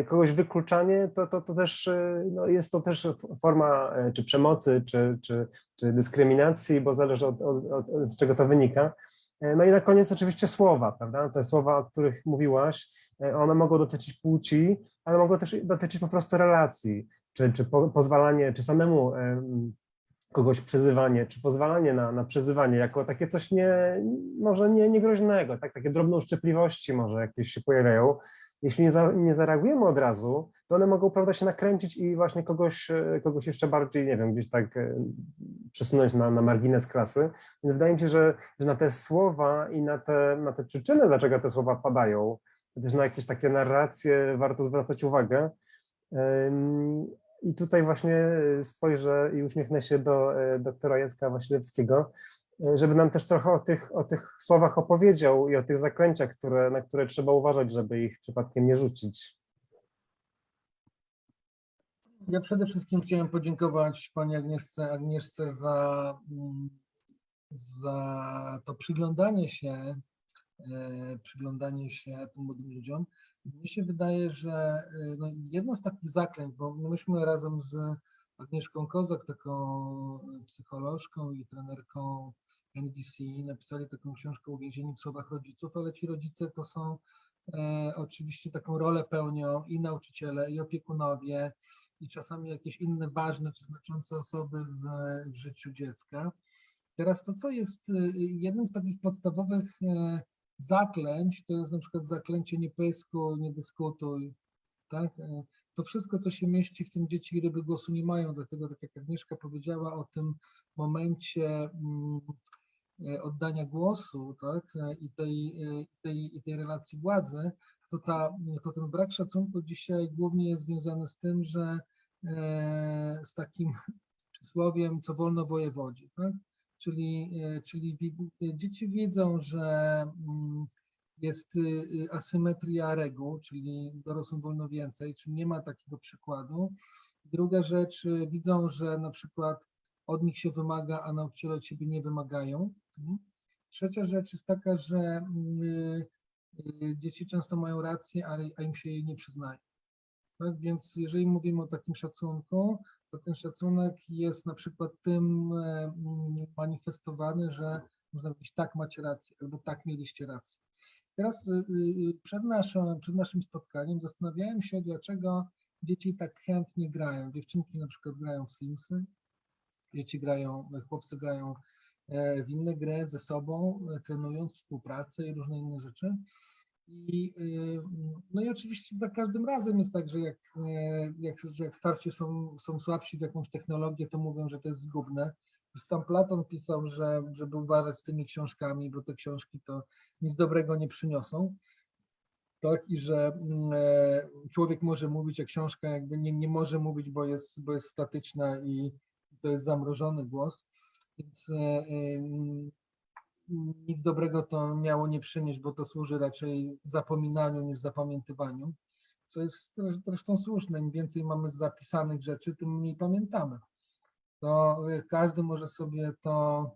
A: kogoś wykluczanie, to, to, to też no jest to też forma czy przemocy, czy, czy, czy dyskryminacji, bo zależy od, od, od, z czego to wynika. E, No i na koniec oczywiście słowa, prawda? Te słowa, o których mówiłaś, e, one mogą dotyczyć płci, ale mogą też dotyczyć po prostu relacji, czy, czy po, pozwalanie, czy samemu em, kogoś przyzywanie, czy pozwalanie na, na przyzywanie jako takie coś nie, może nie, niegroźnego, tak? takie drobne uszczypliwości może jakieś się pojawiają. Jeśli nie, za, nie zareagujemy od razu, to one mogą prawda, się nakręcić i właśnie kogoś, e, kogoś jeszcze bardziej, nie wiem, gdzieś tak e, przesunąć na, na margines klasy. Więc wydaje mi się, że, że na te słowa i na te, na te przyczyny, dlaczego te słowa padają, też na jakieś takie narracje warto zwracać uwagę. I tutaj właśnie spojrzę i uśmiechnę się do e, doktora Jacka Wasilewskiego, e, żeby nam też trochę o tych, o tych słowach opowiedział i o tych zaklęciach, które, na które trzeba uważać, żeby ich przypadkiem nie rzucić.
C: Ja przede wszystkim chciałem podziękować Pani Agnieszce, Agnieszce za, mm, za to przyglądanie się, e, przyglądanie się tym młodym ludziom. Mnie się wydaje, że e, no, jedno z takich zaklęć, bo myśmy razem z Agnieszką Kozak, taką psycholożką i trenerką NVC, napisali taką książkę Uwięzieni w słowach rodziców, ale ci rodzice to są e, oczywiście taką rolę pełnią i nauczyciele, i opiekunowie, i czasami jakieś inne ważne czy znaczące osoby w, w życiu dziecka. Teraz to, co jest y, jednym z takich podstawowych e, zaklęć, to jest na przykład zaklęcie nie pyskuj, nie dyskutuj, tak? E, To wszystko, co się mieści w tym dzieci ryby głosu nie mają, dlatego tak jak Agnieszka powiedziała o tym momencie mm, e, oddania głosu, tak? E, I tej, e, tej, i tej relacji władzy, to, ta, to ten brak szacunku dzisiaj głównie jest związany z tym, że e, z takim przysłowiem, co wolno wojewodzi, tak? Czyli, e, czyli e, dzieci widzą, że mm, jest y, y, asymetria reguł, czyli dorosłym wolno więcej, czyli nie ma takiego przykładu. Druga rzecz, y, widzą, że na przykład od nich się wymaga, a nauczyciele od siebie nie wymagają. Mhm. Trzecia rzecz jest taka, że mm, y, dzieci często mają rację, a im się jej nie przyznaje. Tak więc jeżeli mówimy o takim szacunku, to ten szacunek jest na przykład tym e, mm, manifestowany, że można powiedzieć tak macie rację albo tak mieliście rację. Teraz y, y, przed, przed naszym spotkaniem zastanawiałem się, dlaczego dzieci tak chętnie grają. Dziewczynki na przykład grają w Simsy, dzieci grają, chłopcy grają w inne gry ze sobą, e, trenując współpracę i różne inne rzeczy. I, y, no i oczywiście za każdym razem jest tak, że jak, e, jak, że jak starsi są, są słabsi w jakąś technologię, to mówią, że to jest zgubne. Sam Platon pisał, że, żeby uważać z tymi książkami, bo te książki to nic dobrego nie przyniosą. Tak, i że mm, e, człowiek może mówić, a książka jakby nie, nie może mówić, bo jest, bo jest statyczna i to jest zamrożony głos. Więc e, e, nic dobrego to miało nie przynieść, bo to służy raczej zapominaniu niż zapamiętywaniu, co jest zresz- zresztą słuszne. Im więcej mamy zapisanych rzeczy, tym mniej pamiętamy. To każdy może sobie to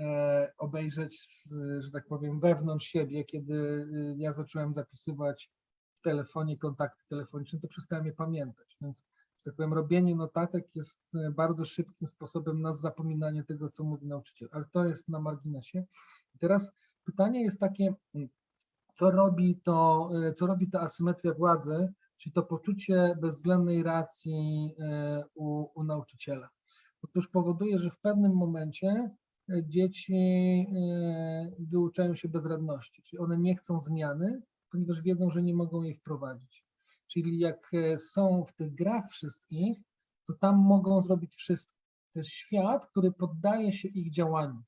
C: e, obejrzeć, że tak powiem, wewnątrz siebie. Kiedy ja zacząłem zapisywać w telefonie kontakty telefoniczne, to przestałem je pamiętać. Więc, tak powiem, robienie notatek jest e, bardzo szybkim sposobem na zapominanie tego, co mówi nauczyciel. Ale to jest na marginesie. I teraz pytanie jest takie, mm, co robi to, e, co robi ta asymetria władzy, czyli to poczucie bezwzględnej racji e, u, u nauczyciela. Otóż powoduje, że w pewnym momencie dzieci wyuczają się bezradności, czyli one nie chcą zmiany, ponieważ wiedzą, że nie mogą jej wprowadzić. Czyli jak e, są w tych grach wszystkich, to tam mogą zrobić wszystko. To jest świat, który poddaje się ich działaniu.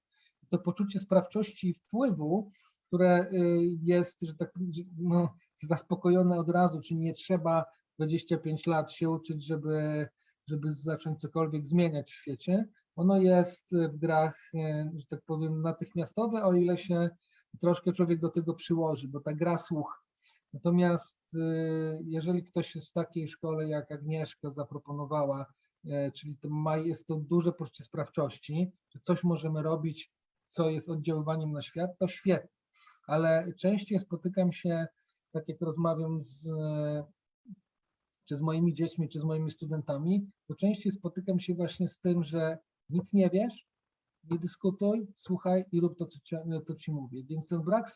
C: To poczucie sprawczości i wpływu, które y, jest, że tak no, zaspokojone od razu, czyli nie trzeba 25 lat się uczyć, żeby, żeby zacząć cokolwiek zmieniać w świecie. Ono jest w grach, e, że tak powiem, natychmiastowe, o ile się troszkę człowiek do tego przyłoży, bo ta gra słuch. Natomiast y, jeżeli ktoś jest w takiej szkole, jak Agnieszka zaproponowała, e, czyli to ma, jest to duże poczucie sprawczości, że coś możemy robić, co jest oddziaływaniem na świat, to świetnie. Ale częściej spotykam się, tak jak rozmawiam z, czy z moimi dziećmi, czy z moimi studentami, to częściej spotykam się właśnie z tym, że nic nie wiesz, nie dyskutuj, słuchaj i rób to, co ci, to ci mówię. Więc ten brak,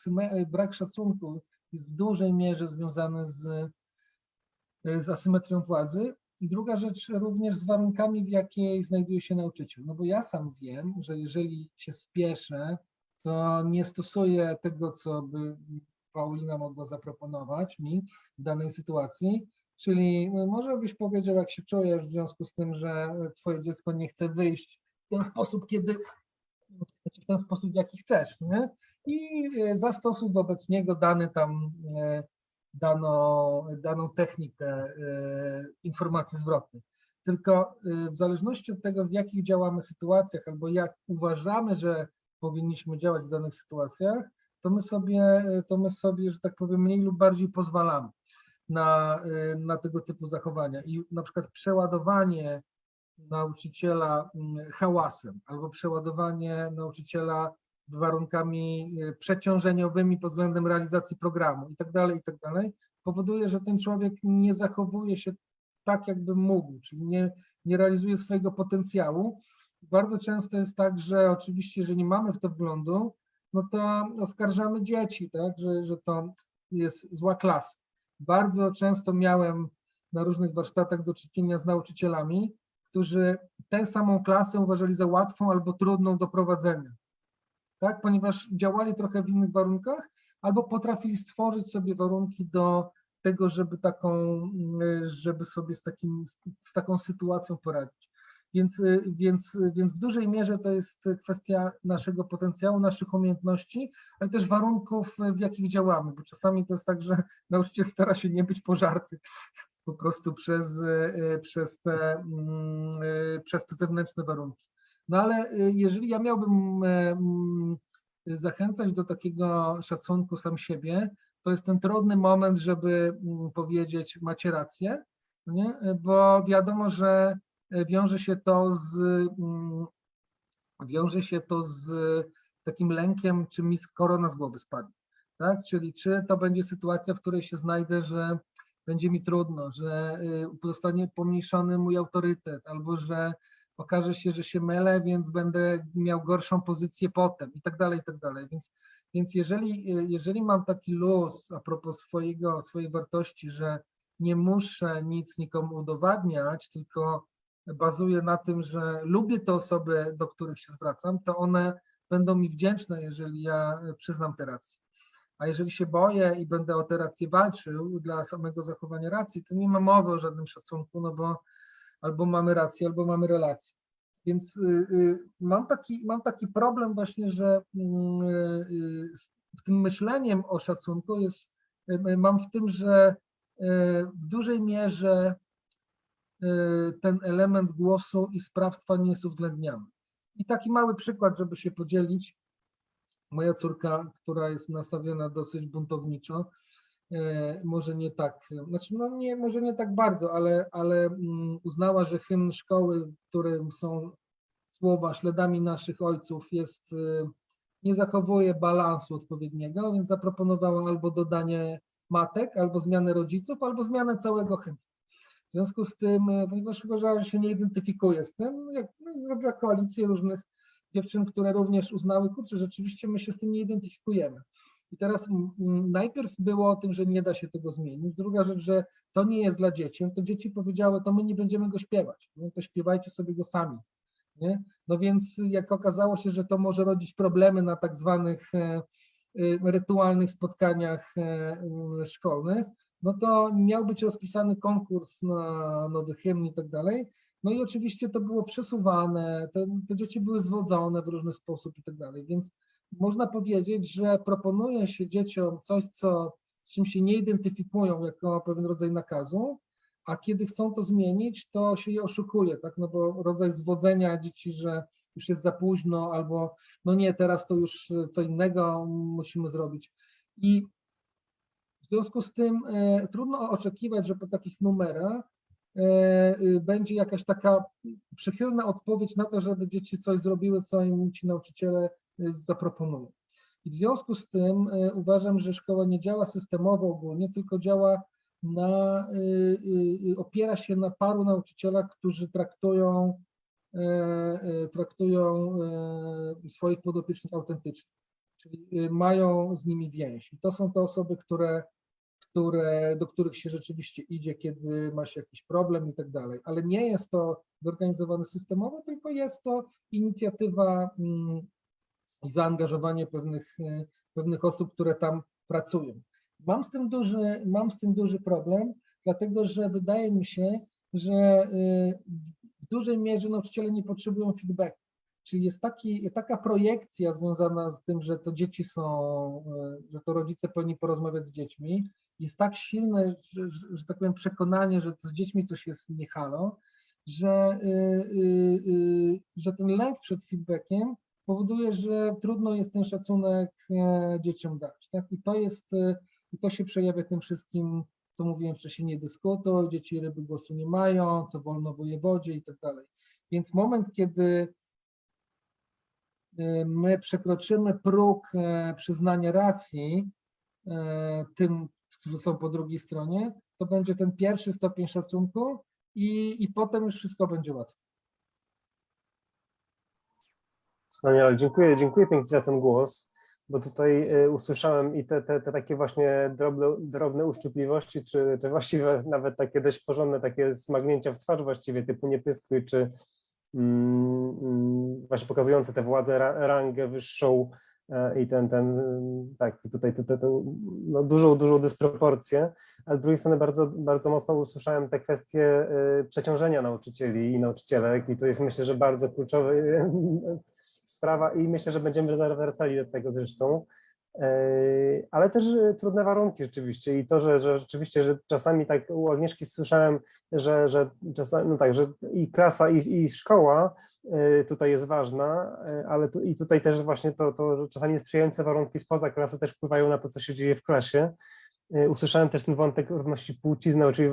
C: brak szacunku jest w dużej mierze związany z, z asymetrią władzy. I druga rzecz również z warunkami, w jakiej znajduje się nauczyciel. No bo ja sam wiem, że jeżeli się spieszę, to nie stosuję tego, co by Paulina mogła zaproponować mi w danej sytuacji, czyli no, może byś powiedział, jak się czujesz w związku z tym, że twoje dziecko nie chce wyjść w ten sposób, kiedy w ten sposób, jaki chcesz, nie? I e, zastosuj wobec niego dany tam e, daną, daną technikę e, informacji zwrotnej. Tylko w zależności od tego, w jakich działamy sytuacjach, albo jak uważamy, że powinniśmy działać w danych sytuacjach, to my sobie, to my sobie, że tak powiem, mniej lub bardziej pozwalamy na, na tego typu zachowania. I na przykład przeładowanie nauczyciela hałasem albo przeładowanie nauczyciela warunkami e, przeciążeniowymi pod względem realizacji programu i tak dalej, i tak powoduje, że ten człowiek nie zachowuje się tak, jakby mógł, czyli nie, nie realizuje swojego potencjału. Bardzo często jest tak, że oczywiście, że nie mamy w to wglądu, no to oskarżamy dzieci, tak, że, że to jest zła klasa. Bardzo często miałem na różnych warsztatach do czynienia z nauczycielami, którzy tę samą klasę uważali za łatwą albo trudną do prowadzenia tak? ponieważ działali trochę w innych warunkach, albo potrafili stworzyć sobie warunki do tego, żeby taką, żeby sobie z, takim, z taką sytuacją poradzić. Więc, więc, więc w dużej mierze to jest kwestia naszego potencjału, naszych umiejętności, ale też warunków, w jakich działamy, bo czasami to jest tak, że nauczyciel stara się nie być pożarty po prostu przez, przez, te, przez te zewnętrzne warunki. No ale y, jeżeli ja miałbym e, mm, zachęcać do takiego szacunku sam siebie, to jest ten trudny moment, żeby mm, powiedzieć macie rację, no nie? bo wiadomo, że e, wiąże się to z mm, wiąże się to z takim lękiem, czy mi korona z głowy spadnie. Tak? Czyli czy to będzie sytuacja, w której się znajdę, że będzie mi trudno, że y, zostanie pomniejszony mój autorytet, albo że okaże się, że się mylę, więc będę miał gorszą pozycję potem i tak dalej, i tak dalej. Więc, więc jeżeli, jeżeli mam taki luz a propos swojego, swojej wartości, że nie muszę nic nikomu udowadniać, tylko bazuję na tym, że lubię te osoby, do których się zwracam, to one będą mi wdzięczne, jeżeli ja przyznam te racje. A jeżeli się boję i będę o te racje walczył dla samego zachowania racji, to nie ma mowy o żadnym szacunku, no bo albo mamy rację, albo mamy relację. Więc y, y, mam taki, mam taki problem właśnie, że mm, y, w tym myśleniem o szacunku jest, mam w tym, że w dużej mierze ten element głosu i sprawstwa nie jest uwzględniany. I taki mały przykład, żeby się podzielić. Moja córka, która jest nastawiona dosyć buntowniczo, może nie tak, znaczy no nie, może nie tak bardzo, ale, ale mm, uznała, że hymn szkoły, którym są słowa śladami naszych ojców jest, e, nie zachowuje balansu odpowiedniego, więc zaproponowała albo dodanie matek, albo zmianę rodziców, albo zmianę całego hymnu. W związku z tym, e, ponieważ uważała, że się nie identyfikuje z tym, jak no, zrobiła koalicję różnych dziewczyn, które również uznały, kurczę, rzeczywiście my się z tym nie identyfikujemy. I teraz najpierw było o tym, że nie da się tego zmienić. Druga rzecz, że to nie jest dla dzieci. No to dzieci powiedziały, to my nie będziemy go śpiewać. No to śpiewajcie sobie go sami. Nie? No więc jak okazało się, że to może rodzić problemy na tak zwanych e, y, rytualnych spotkaniach e, szkolnych, no to miał być rozpisany konkurs na nowy hymn i tak dalej. No i oczywiście to było przesuwane, te, te dzieci były zwodzone w różny sposób i tak dalej, więc można powiedzieć, że proponuje się dzieciom coś, co, z czym się nie identyfikują jako pewien rodzaj nakazu, a kiedy chcą to zmienić, to się je oszukuje, tak? No bo rodzaj zwodzenia dzieci, że już jest za późno, albo no nie, teraz to już co innego musimy zrobić. I w związku z tym e, trudno oczekiwać, że po takich numerach e, y, będzie jakaś taka przychylna odpowiedź na to, żeby dzieci coś zrobiły, co im ci nauczyciele zaproponują. I w związku z tym e, uważam, że szkoła nie działa systemowo ogólnie, tylko działa na, y, y, opiera się na paru nauczycielach, którzy traktują, e, e, traktują e, swoich podopiecznych autentycznie, czyli mają z nimi więź. I to są te osoby, które, które, do których się rzeczywiście idzie, kiedy ma się jakiś problem i tak dalej. Ale nie jest to zorganizowane systemowo, tylko jest to inicjatywa mm, i zaangażowanie pewnych, pewnych osób, które tam pracują. Mam z tym duży, mam z tym duży problem, dlatego że wydaje mi się, że y, w dużej mierze nauczyciele nie potrzebują feedbacku. Czyli jest taki, taka projekcja związana z tym, że to dzieci są, y, że to rodzice powinni porozmawiać z dziećmi. Jest tak silne, że, że tak powiem, przekonanie, że to z dziećmi coś jest nie halo, że, że ten lęk przed feedbackiem powoduje, że trudno jest ten szacunek e, dzieciom dać. Tak? I to jest i to się przejawia tym wszystkim, co mówiłem wcześniej, nie dyskutuj, dzieci ryby głosu nie mają, co wolno wojewodzie i tak dalej. Więc moment, kiedy y, my przekroczymy próg e, przyznania racji e, tym, którzy są po drugiej stronie, to będzie ten pierwszy stopień szacunku i, i potem już wszystko będzie łatwe.
A: Wspaniale, dziękuję, dziękuję pięknie za ten głos bo tutaj y, usłyszałem i te, te, te takie właśnie drobne, drobne uszczypliwości, czy, czy właściwie nawet takie dość porządne takie smagnięcia w twarz właściwie typu nie pyskuj, czy mm, mm, właśnie pokazujące tę władzę, rangę wyższą e, i ten, ten tak, tutaj to, to, to, no dużą, dużą dysproporcję, ale z drugiej strony bardzo, bardzo mocno usłyszałem te kwestie y, przeciążenia nauczycieli i nauczycielek i to jest myślę, że bardzo kluczowy sprawa i myślę, że będziemy wracali do tego zresztą, e, ale też e, trudne warunki rzeczywiście i to, że, że rzeczywiście, że czasami tak u Agnieszki słyszałem, że, że czasami, no tak, że i klasa i, i szkoła e, tutaj jest ważna, ale tu, i tutaj też właśnie to, to, czasami sprzyjające warunki spoza klasy też wpływają na to, co się dzieje w klasie. Usłyszałem też ten wątek równości płci, czyli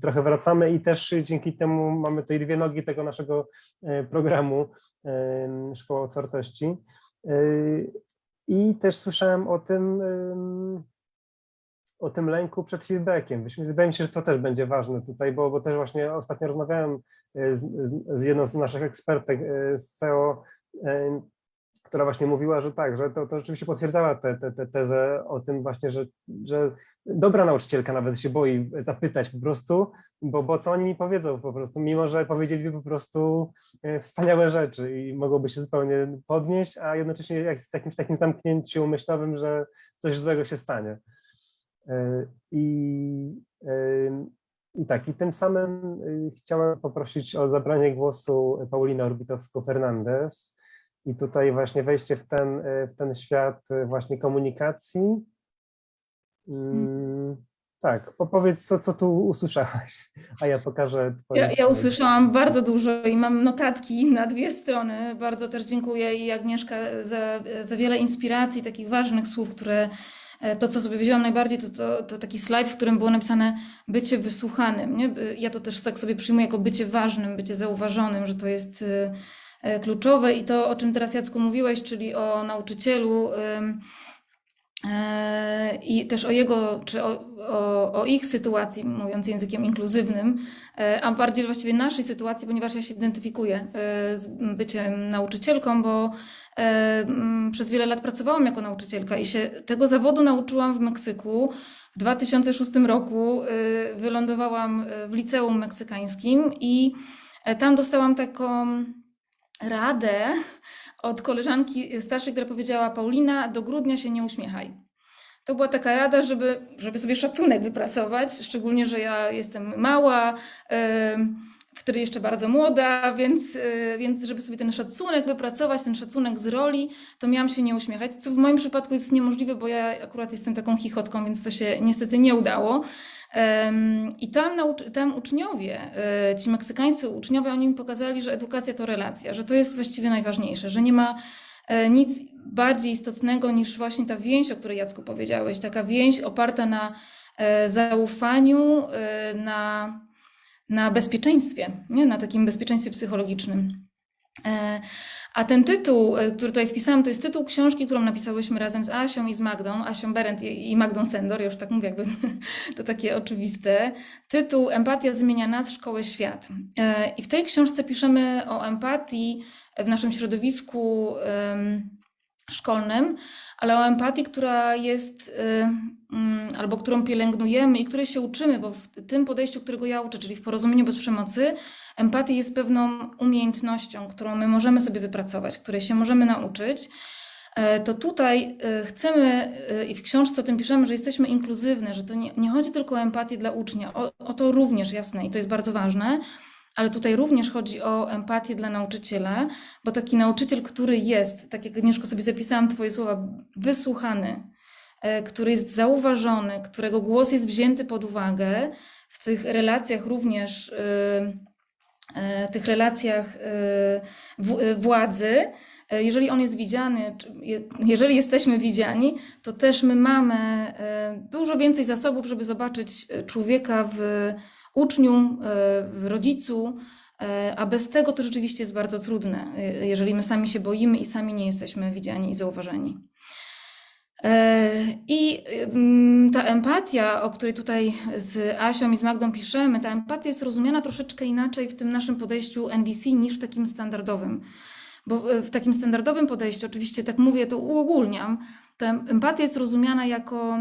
A: trochę wracamy i też dzięki temu mamy tutaj dwie nogi tego naszego programu Szkoła Otwartości. I też słyszałem o tym, o tym lęku przed feedbackiem. Wydaje mi się, że to też będzie ważne tutaj, bo, bo też właśnie ostatnio rozmawiałem z, z jedną z naszych ekspertek z CEO, która właśnie mówiła, że tak, że to, to rzeczywiście potwierdzała tę te, te, tezę o tym właśnie, że, że dobra nauczycielka nawet się boi zapytać po prostu, bo, bo co oni mi powiedzą po prostu, mimo że powiedzieliby po prostu e, wspaniałe rzeczy i mogłoby się zupełnie podnieść, a jednocześnie jak w jakimś takim zamknięciu myślowym, że coś złego się stanie. E, I, e, i tak, i tym samym chciałem poprosić o zabranie głosu Paulinę Orbitowską-Fernandez, i tutaj właśnie wejście w ten, e, w ten świat e, właśnie komunikacji. Hmm. Tak, powiedz, co, co tu usłyszałaś, a ja pokażę.
D: Ja, ja, usłyszałam bardzo dużo i mam notatki na dwie strony. Bardzo też dziękuję i Agnieszka za, za wiele inspiracji, takich ważnych słów, które e, to, co sobie wzięłam najbardziej, to, to, to taki slajd, w którym było napisane bycie wysłuchanym. Nie? Ja to też tak sobie przyjmuję jako bycie ważnym, bycie zauważonym, że to jest kluczowe i to, o czym teraz Jacku mówiłeś, czyli o nauczycielu e, i też o jego, czy o, o, o, ich sytuacji, mówiąc językiem inkluzywnym, e, a bardziej właściwie naszej sytuacji, ponieważ ja się identyfikuję z byciem nauczycielką, bo przez wiele lat pracowałam jako nauczycielka i się tego zawodu nauczyłam w Meksyku. W 2006 roku wylądowałam w liceum meksykańskim i tam dostałam taką radę od koleżanki starszej, która powiedziała: Paulina, do grudnia się nie uśmiechaj. To była taka rada, żeby, żeby sobie szacunek wypracować, szczególnie, że ja jestem mała, em, wtedy jeszcze bardzo młoda, więc, e, więc żeby sobie ten szacunek wypracować, ten szacunek z roli, to miałam się nie uśmiechać, co w moim przypadku jest niemożliwe, bo ja akurat jestem taką chichotką, więc to się niestety nie udało. I tam, tam uczniowie, e, ci meksykańscy uczniowie, oni mi pokazali, że edukacja to relacja, że to jest właściwie najważniejsze, że nie ma e, nic bardziej istotnego niż właśnie ta więź, o której Jacku powiedziałeś, taka więź oparta na e, zaufaniu, na, na bezpieczeństwie, nie? na takim bezpieczeństwie psychologicznym. E, A ten tytuł, e, który tutaj wpisałam, to jest tytuł książki, którą napisałyśmy razem z Asią i z Magdą, Asią Berendt i Magdą Sendor, już tak mówię, jakby to takie oczywiste. Tytuł Empatia zmienia nas, szkołę, świat. E, I w tej książce piszemy o empatii w naszym środowisku szkolnym, ale o empatii, która jest, y, mm, albo którą pielęgnujemy i której się uczymy, bo w tym podejściu, którego ja uczę, czyli w porozumieniu bez przemocy, empatia jest pewną umiejętnością, którą my możemy sobie wypracować, której się możemy nauczyć. E, To tutaj e, chcemy e, i w książce o tym piszemy, że jesteśmy inkluzywne, że to nie, nie chodzi tylko o empatię dla ucznia, o, o to również jasne i to jest bardzo ważne, ale tutaj również chodzi o empatię dla nauczyciela, bo taki nauczyciel, który jest, tak jak Agnieszko sobie zapisałam Twoje słowa, wysłuchany, który jest zauważony, którego głos jest wzięty pod uwagę w tych relacjach również, e, tych relacjach e, e, władzy, e, jeżeli on jest widziany, jeżeli jesteśmy widziani, to też my mamy e, dużo więcej zasobów, żeby zobaczyć e, człowieka w uczniu, e, w rodzicu, e, a bez tego to rzeczywiście jest bardzo trudne, e, jeżeli my sami się boimy i sami nie jesteśmy widziani i zauważeni. I mm, ta empatia, o której tutaj z Asią i z Magdą piszemy, ta empatia jest rozumiana troszeczkę inaczej w tym naszym podejściu NVC niż takim standardowym. Bo e, w takim standardowym podejściu, oczywiście tak mówię, to uogólniam, ta empatia jest rozumiana jako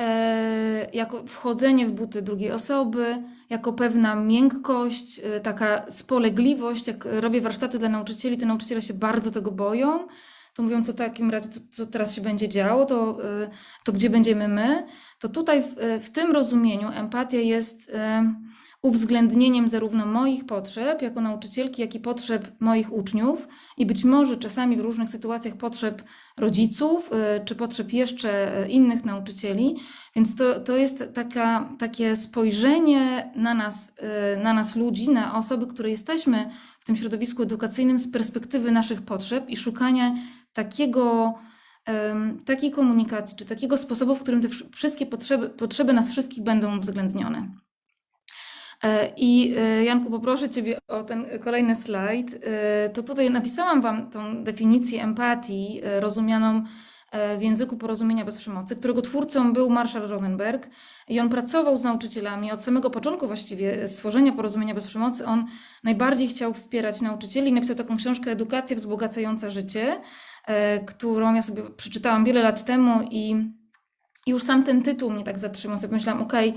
D: e, jako wchodzenie w buty drugiej osoby, jako pewna miękkość, e, taka spolegliwość. Jak robię warsztaty dla nauczycieli, to nauczyciele się bardzo tego boją. To mówią, co w takim razie, co, co teraz się będzie działo, to, e, to gdzie będziemy my. To tutaj w, w tym rozumieniu empatia jest e, uwzględnieniem zarówno moich potrzeb jako nauczycielki, jak i potrzeb moich uczniów i być może czasami w różnych sytuacjach potrzeb rodziców, y, czy potrzeb jeszcze y, innych nauczycieli. Więc to, to jest taka, takie spojrzenie na nas, y, na nas ludzi, na osoby, które jesteśmy w tym środowisku edukacyjnym z perspektywy naszych potrzeb i szukania takiego, takiej komunikacji, czy takiego sposobu, w którym te wsz- wszystkie potrzeby, potrzeby nas wszystkich będą uwzględnione. E, I e, Janku, poproszę Ciebie o ten kolejny slajd. E, To tutaj napisałam Wam tą definicję empatii, rozumianą w języku porozumienia bez przemocy, którego twórcą był Marshall Rosenberg. I on pracował z nauczycielami od samego początku właściwie stworzenia porozumienia bez przemocy. On najbardziej chciał wspierać nauczycieli napisał taką książkę Edukacja wzbogacająca życie, którą ja sobie przeczytałam wiele lat temu i, już sam ten tytuł mnie tak zatrzymał. Sobie myślałam, okej,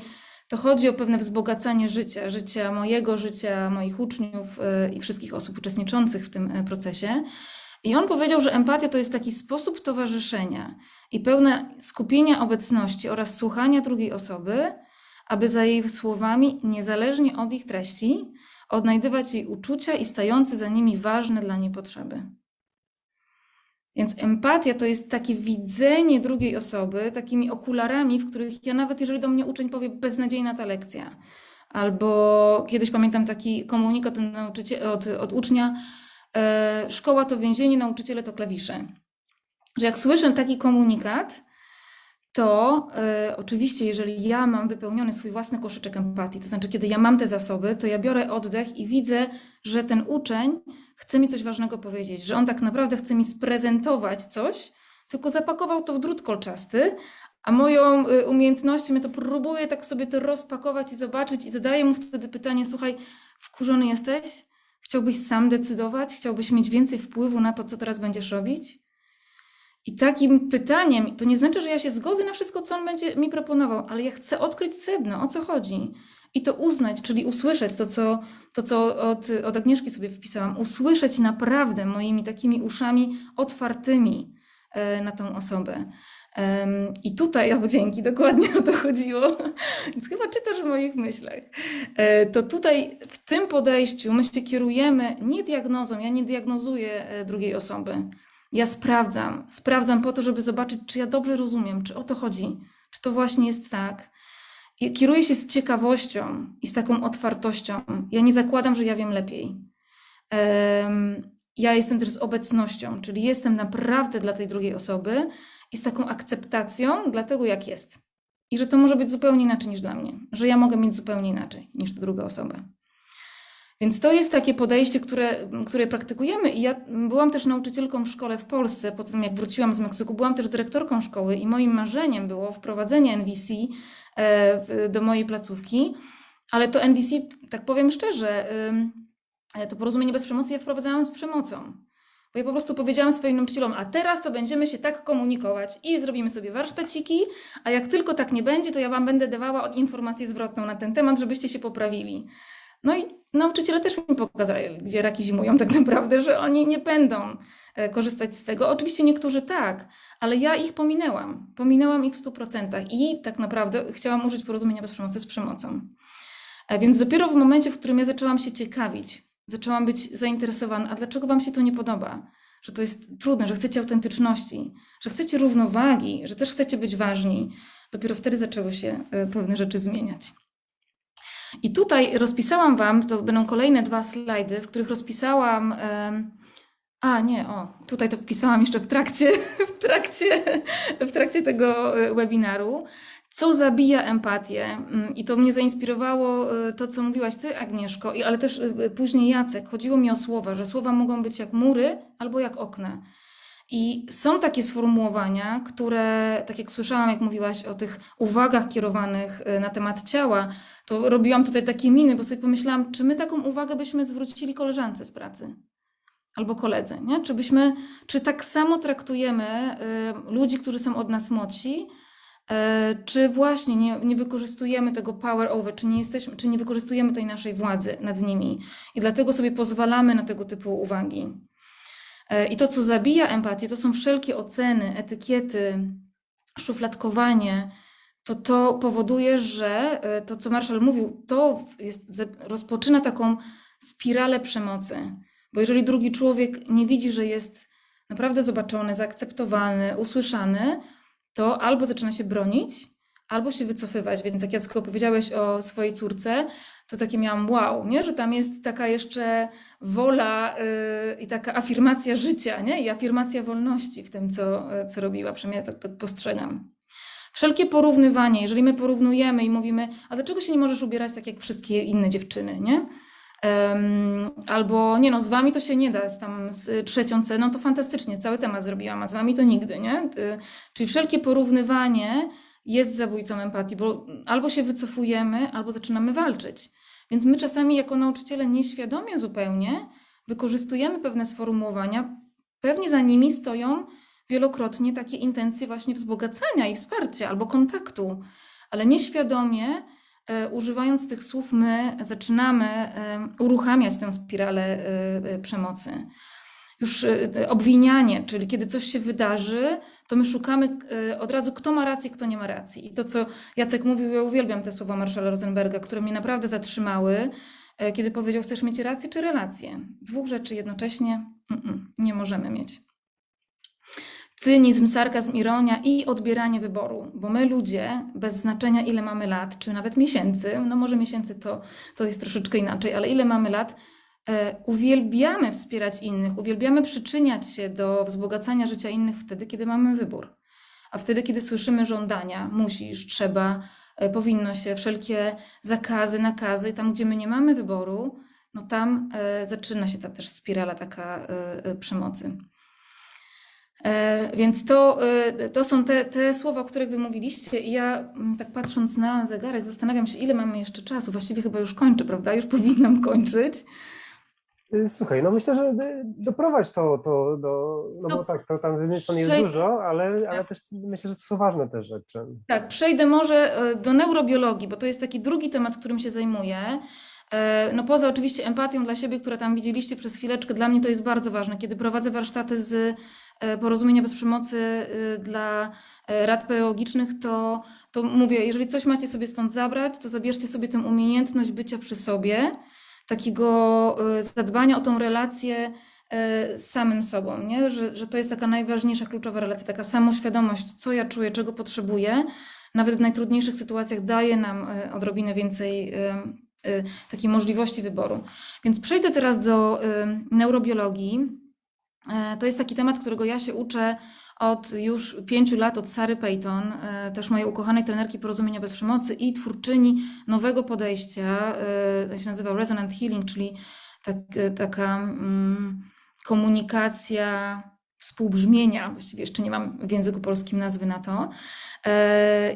D: to chodzi o pewne wzbogacanie życia, życia mojego, życia moich uczniów y, i wszystkich osób uczestniczących w tym y, procesie. I on powiedział, że empatia to jest taki sposób towarzyszenia i pełne skupienia obecności oraz słuchania drugiej osoby, aby za jej słowami, niezależnie od ich treści, odnajdywać jej uczucia i stające za nimi ważne dla niej potrzeby. Więc empatia to jest takie widzenie drugiej osoby takimi okularami, w których ja nawet jeżeli do mnie uczeń powie beznadziejna ta lekcja, albo kiedyś pamiętam taki komunikat od, od ucznia, e, szkoła to więzienie, nauczyciele to klawisze. Że jak słyszę taki komunikat, to e, oczywiście, jeżeli ja mam wypełniony swój własny koszyczek empatii, to znaczy, kiedy ja mam te zasoby, to ja biorę oddech i widzę, że ten uczeń chce mi coś ważnego powiedzieć, że on tak naprawdę chce mi sprezentować coś, tylko zapakował to w drut kolczasty, a moją y, umiejętnością ja to próbuję tak sobie to rozpakować i zobaczyć i zadaję mu wtedy pytanie, słuchaj, wkurzony jesteś? Chciałbyś sam decydować? Chciałbyś mieć więcej wpływu na to, co teraz będziesz robić? I takim pytaniem, to nie znaczy, że ja się zgodzę na wszystko, co on będzie mi proponował, ale ja chcę odkryć sedno, o co chodzi. I to uznać, czyli usłyszeć to, co, to, co od, od Agnieszki sobie wpisałam, usłyszeć naprawdę moimi takimi uszami otwartymi e, na tą osobę. I tutaj, o dzięki, dokładnie o to chodziło, więc chyba czytasz w moich myślach. E, To tutaj w tym podejściu my się kierujemy nie diagnozą, ja nie diagnozuję e, drugiej osoby. Ja sprawdzam, sprawdzam po to, żeby zobaczyć, czy ja dobrze rozumiem, czy o to chodzi, czy to właśnie jest tak. Kieruję się z ciekawością i z taką otwartością. Ja nie zakładam, że ja wiem lepiej. Ja jestem też z obecnością, czyli jestem naprawdę dla tej drugiej osoby i z taką akceptacją dla tego, jak jest. I że to może być zupełnie inaczej niż dla mnie, że ja mogę mieć zupełnie inaczej niż ta druga osoba. Więc to jest takie podejście, które, które praktykujemy. I ja byłam też nauczycielką w szkole w Polsce. Po tym, jak wróciłam z Meksyku, byłam też dyrektorką szkoły, i moim marzeniem było wprowadzenie NVC do mojej placówki. Ale to NVC, tak powiem szczerze, e, to porozumienie bez przemocy ja wprowadzałam z przemocą. Bo ja po prostu powiedziałam swoim nauczycielom, a teraz to będziemy się tak komunikować i zrobimy sobie warsztaciki, a jak tylko tak nie będzie, to ja wam będę dawała informację zwrotną na ten temat, żebyście się poprawili. No i nauczyciele też mi pokazali, gdzie raki zimują tak naprawdę, że oni nie będą e, korzystać z tego. Oczywiście niektórzy tak, ale ja ich pominęłam. Pominęłam ich w 100% i tak naprawdę chciałam użyć porozumienia bez przemocy z przemocą. E, Więc dopiero w momencie, w którym ja zaczęłam się ciekawić, zaczęłam być zainteresowana, a dlaczego Wam się to nie podoba? Że to jest trudne, że chcecie autentyczności, że chcecie równowagi, że też chcecie być ważni. Dopiero wtedy zaczęły się e, pewne rzeczy zmieniać. I tutaj rozpisałam Wam, to będą kolejne dwa slajdy, w których rozpisałam. A, nie, o, tutaj to wpisałam jeszcze w trakcie, w trakcie, w trakcie tego e, webinaru. Co zabija empatię? Mm, I to mnie zainspirowało e, to, co mówiłaś Ty, Agnieszko, ale też e, później Jacek. Chodziło mi o słowa, że słowa mogą być jak mury albo jak okna. I są takie sformułowania, które, tak jak słyszałam, jak mówiłaś o tych uwagach kierowanych na temat ciała, to robiłam tutaj takie miny, bo sobie pomyślałam, czy my taką uwagę byśmy zwrócili koleżance z pracy albo koledze, nie? Czy byśmy, czy tak samo traktujemy y, ludzi, którzy są od nas młodsi, y, czy właśnie nie, nie wykorzystujemy tego power over, czy nie, jesteśmy, czy nie wykorzystujemy tej naszej władzy nad nimi i dlatego sobie pozwalamy na tego typu uwagi. Y, I to, co zabija empatię, to są wszelkie oceny, etykiety, szufladkowanie, to to powoduje, że y, to, co Marshall mówił, to jest, rozpoczyna taką spiralę przemocy. Bo jeżeli drugi człowiek nie widzi, że jest naprawdę zobaczony, zaakceptowany, usłyszany, to albo zaczyna się bronić, albo się wycofywać. Więc jak Jacko powiedziałeś o swojej córce, to takie miałam wow, nie? że tam jest taka jeszcze wola yy, i taka afirmacja życia nie? i afirmacja wolności w tym, co, yy, co robiła. Przynajmniej ja tak, tak postrzegam. Wszelkie porównywanie, jeżeli my porównujemy i mówimy, a dlaczego się nie możesz ubierać tak jak wszystkie inne dziewczyny, nie? Albo nie no, z wami to się nie da, z tam z trzecią ceną to fantastycznie, cały temat zrobiłam, a z wami to nigdy, nie? Y, Czyli wszelkie porównywanie jest zabójcą empatii, bo albo się wycofujemy, albo zaczynamy walczyć. Więc my czasami jako nauczyciele nieświadomie zupełnie wykorzystujemy pewne sformułowania, pewnie za nimi stoją wielokrotnie takie intencje właśnie wzbogacania i wsparcia albo kontaktu, ale nieświadomie używając tych słów, my zaczynamy e, uruchamiać tę spiralę e, e, przemocy. Już e, obwinianie, czyli kiedy coś się wydarzy, to my szukamy e, od razu, kto ma rację, kto nie ma racji. I to, co Jacek mówił, ja uwielbiam te słowa Marszala Rosenberga, które mnie naprawdę zatrzymały, e, kiedy powiedział, chcesz mieć rację czy relację? Dwóch rzeczy jednocześnie Mm-mm, nie możemy mieć cynizm, sarkazm, ironia i odbieranie wyboru, bo my ludzie, bez znaczenia ile mamy lat, czy nawet miesięcy, no może miesięcy to, to jest troszeczkę inaczej, ale ile mamy lat, e, uwielbiamy wspierać innych, uwielbiamy przyczyniać się do wzbogacania życia innych wtedy, kiedy mamy wybór. A wtedy, kiedy słyszymy żądania, musisz, trzeba, e, powinno się, wszelkie zakazy, nakazy, tam gdzie my nie mamy wyboru, no tam e, zaczyna się ta też spirala taka przemocy. E, Więc to, e, to są te, te słowa, o których wy mówiliście. I ja mm, tak patrząc na zegarek, zastanawiam się, ile mamy jeszcze czasu. Właściwie chyba już kończę, prawda? Już powinnam kończyć.
A: Y, Słuchaj, no myślę, że doprowadź to, to do, no bo
D: No.
A: tak, to tam z jednej strony jest dużo, ale, ale też myślę, że to są ważne też rzeczy.
D: Tak, przejdę może e, do neurobiologii, bo to jest taki drugi temat, którym się zajmuję. E, No poza oczywiście empatią dla siebie, która tam widzieliście przez chwileczkę, dla mnie to jest bardzo ważne. Kiedy prowadzę warsztaty z e, porozumienia bez przemocy e, dla e, rad pedagogicznych, to, to mówię, jeżeli coś macie sobie stąd zabrać, to zabierzcie sobie tę umiejętność bycia przy sobie, takiego e, zadbania o tą relację e, z samym sobą, nie? Że, że to jest taka najważniejsza, kluczowa relacja, taka samoświadomość, co ja czuję, czego potrzebuję, nawet w najtrudniejszych sytuacjach daje nam e, odrobinę więcej e, e, takiej możliwości wyboru. Więc przejdę teraz do e, neurobiologii. E, To jest taki temat, którego ja się uczę od już pięciu lat od Sary Payton, e, też mojej ukochanej trenerki porozumienia bez przemocy i twórczyni nowego podejścia, e, się nazywa Resonant Healing, czyli tak, taka mm, komunikacja współbrzmienia, właściwie jeszcze nie mam w języku polskim nazwy na to.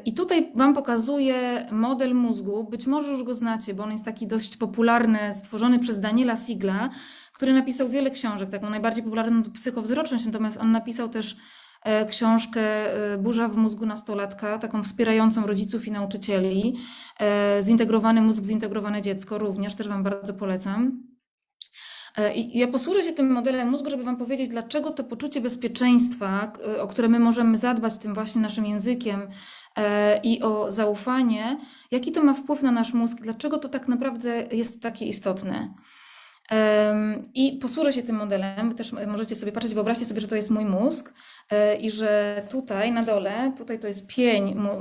D: I tutaj Wam pokazuję model mózgu. Być może już go znacie, bo on jest taki dość popularny, stworzony przez Daniela Sigla, który napisał wiele książek. Taką najbardziej popularną to psychowzroczność, natomiast on napisał też e, książkę e, Burza w mózgu nastolatka, taką wspierającą rodziców i nauczycieli. E, Zintegrowany mózg, zintegrowane dziecko również, też Wam bardzo polecam. I ja posłużę się tym modelem mózgu, żeby Wam powiedzieć, dlaczego to poczucie bezpieczeństwa, o które my możemy zadbać tym właśnie naszym językiem i o zaufanie, jaki to ma wpływ na nasz mózg, dlaczego to tak naprawdę jest takie istotne. I posłużę się tym modelem, też możecie sobie patrzeć, wyobraźcie sobie, że to jest mój mózg e, i że tutaj na dole, tutaj to jest pień mu,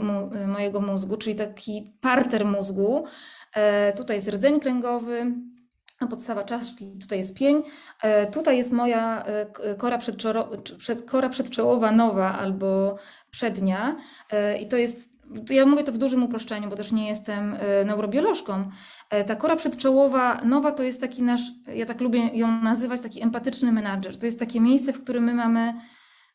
D: mojego mózgu, czyli taki parter mózgu. E, Tutaj jest rdzeń kręgowy, podstawa czaszki, tutaj jest pień. E, Tutaj jest moja e, kora, kora przedczołowa nowa albo przednia. E, I to jest, ja mówię to w dużym uproszczeniu, bo też nie jestem e, neurobiolożką. E, Ta kora przedczołowa nowa to jest taki nasz, ja tak lubię ją nazywać, taki empatyczny menadżer. To jest takie miejsce, w którym my mamy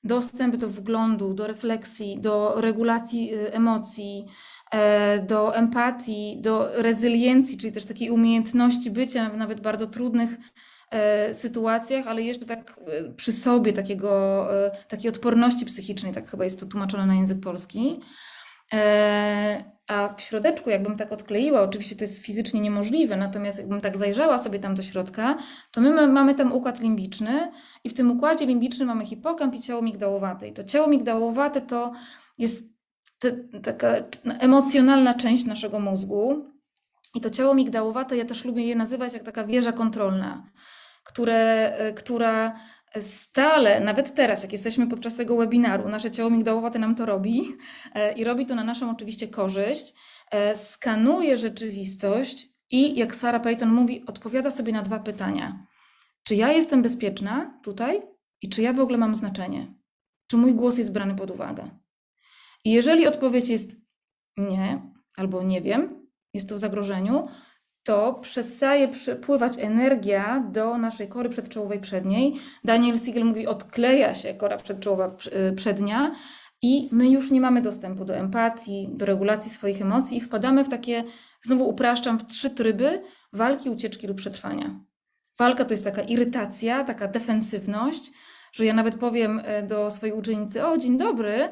D: dostęp do wglądu, do refleksji, do regulacji e, emocji, e, do empatii, do rezyliencji, czyli też takiej umiejętności bycia w nawet bardzo trudnych e, sytuacjach, ale jeszcze tak e, przy sobie takiego, takiej odporności psychicznej, tak chyba jest to tłumaczone na język polski. E, A w środeczku, jakbym tak odkleiła, oczywiście to jest fizycznie niemożliwe, natomiast jakbym tak zajrzała sobie tam do środka, to my ma- mamy tam układ limbiczny i w tym układzie limbicznym mamy hipokamp i ciało migdałowate. I to ciało migdałowate to jest taka emocjonalna część naszego mózgu. I to ciało migdałowate, ja też lubię je nazywać jak taka wieża kontrolna, które, e, która stale, nawet teraz, jak jesteśmy podczas tego webinaru, nasze ciało migdałowate nam to robi e, i robi to na naszą oczywiście korzyść, e, skanuje rzeczywistość i jak Sarah Payton mówi, odpowiada sobie na dwa pytania. Czy ja jestem bezpieczna tutaj i czy ja w ogóle mam znaczenie? Czy mój głos jest brany pod uwagę? I jeżeli odpowiedź jest nie albo nie wiem, jest to w zagrożeniu, to przestaje przepływać energia do naszej kory przedczołowej przedniej. Daniel Siegel mówi, odkleja się kora przedczołowa prz- y, przednia i my już nie mamy dostępu do empatii, do regulacji swoich emocji i wpadamy w takie, znowu upraszczam, w trzy tryby walki, ucieczki lub przetrwania. Walka to jest taka irytacja, taka defensywność, że ja nawet powiem e, do swojej uczennicy, o dzień dobry,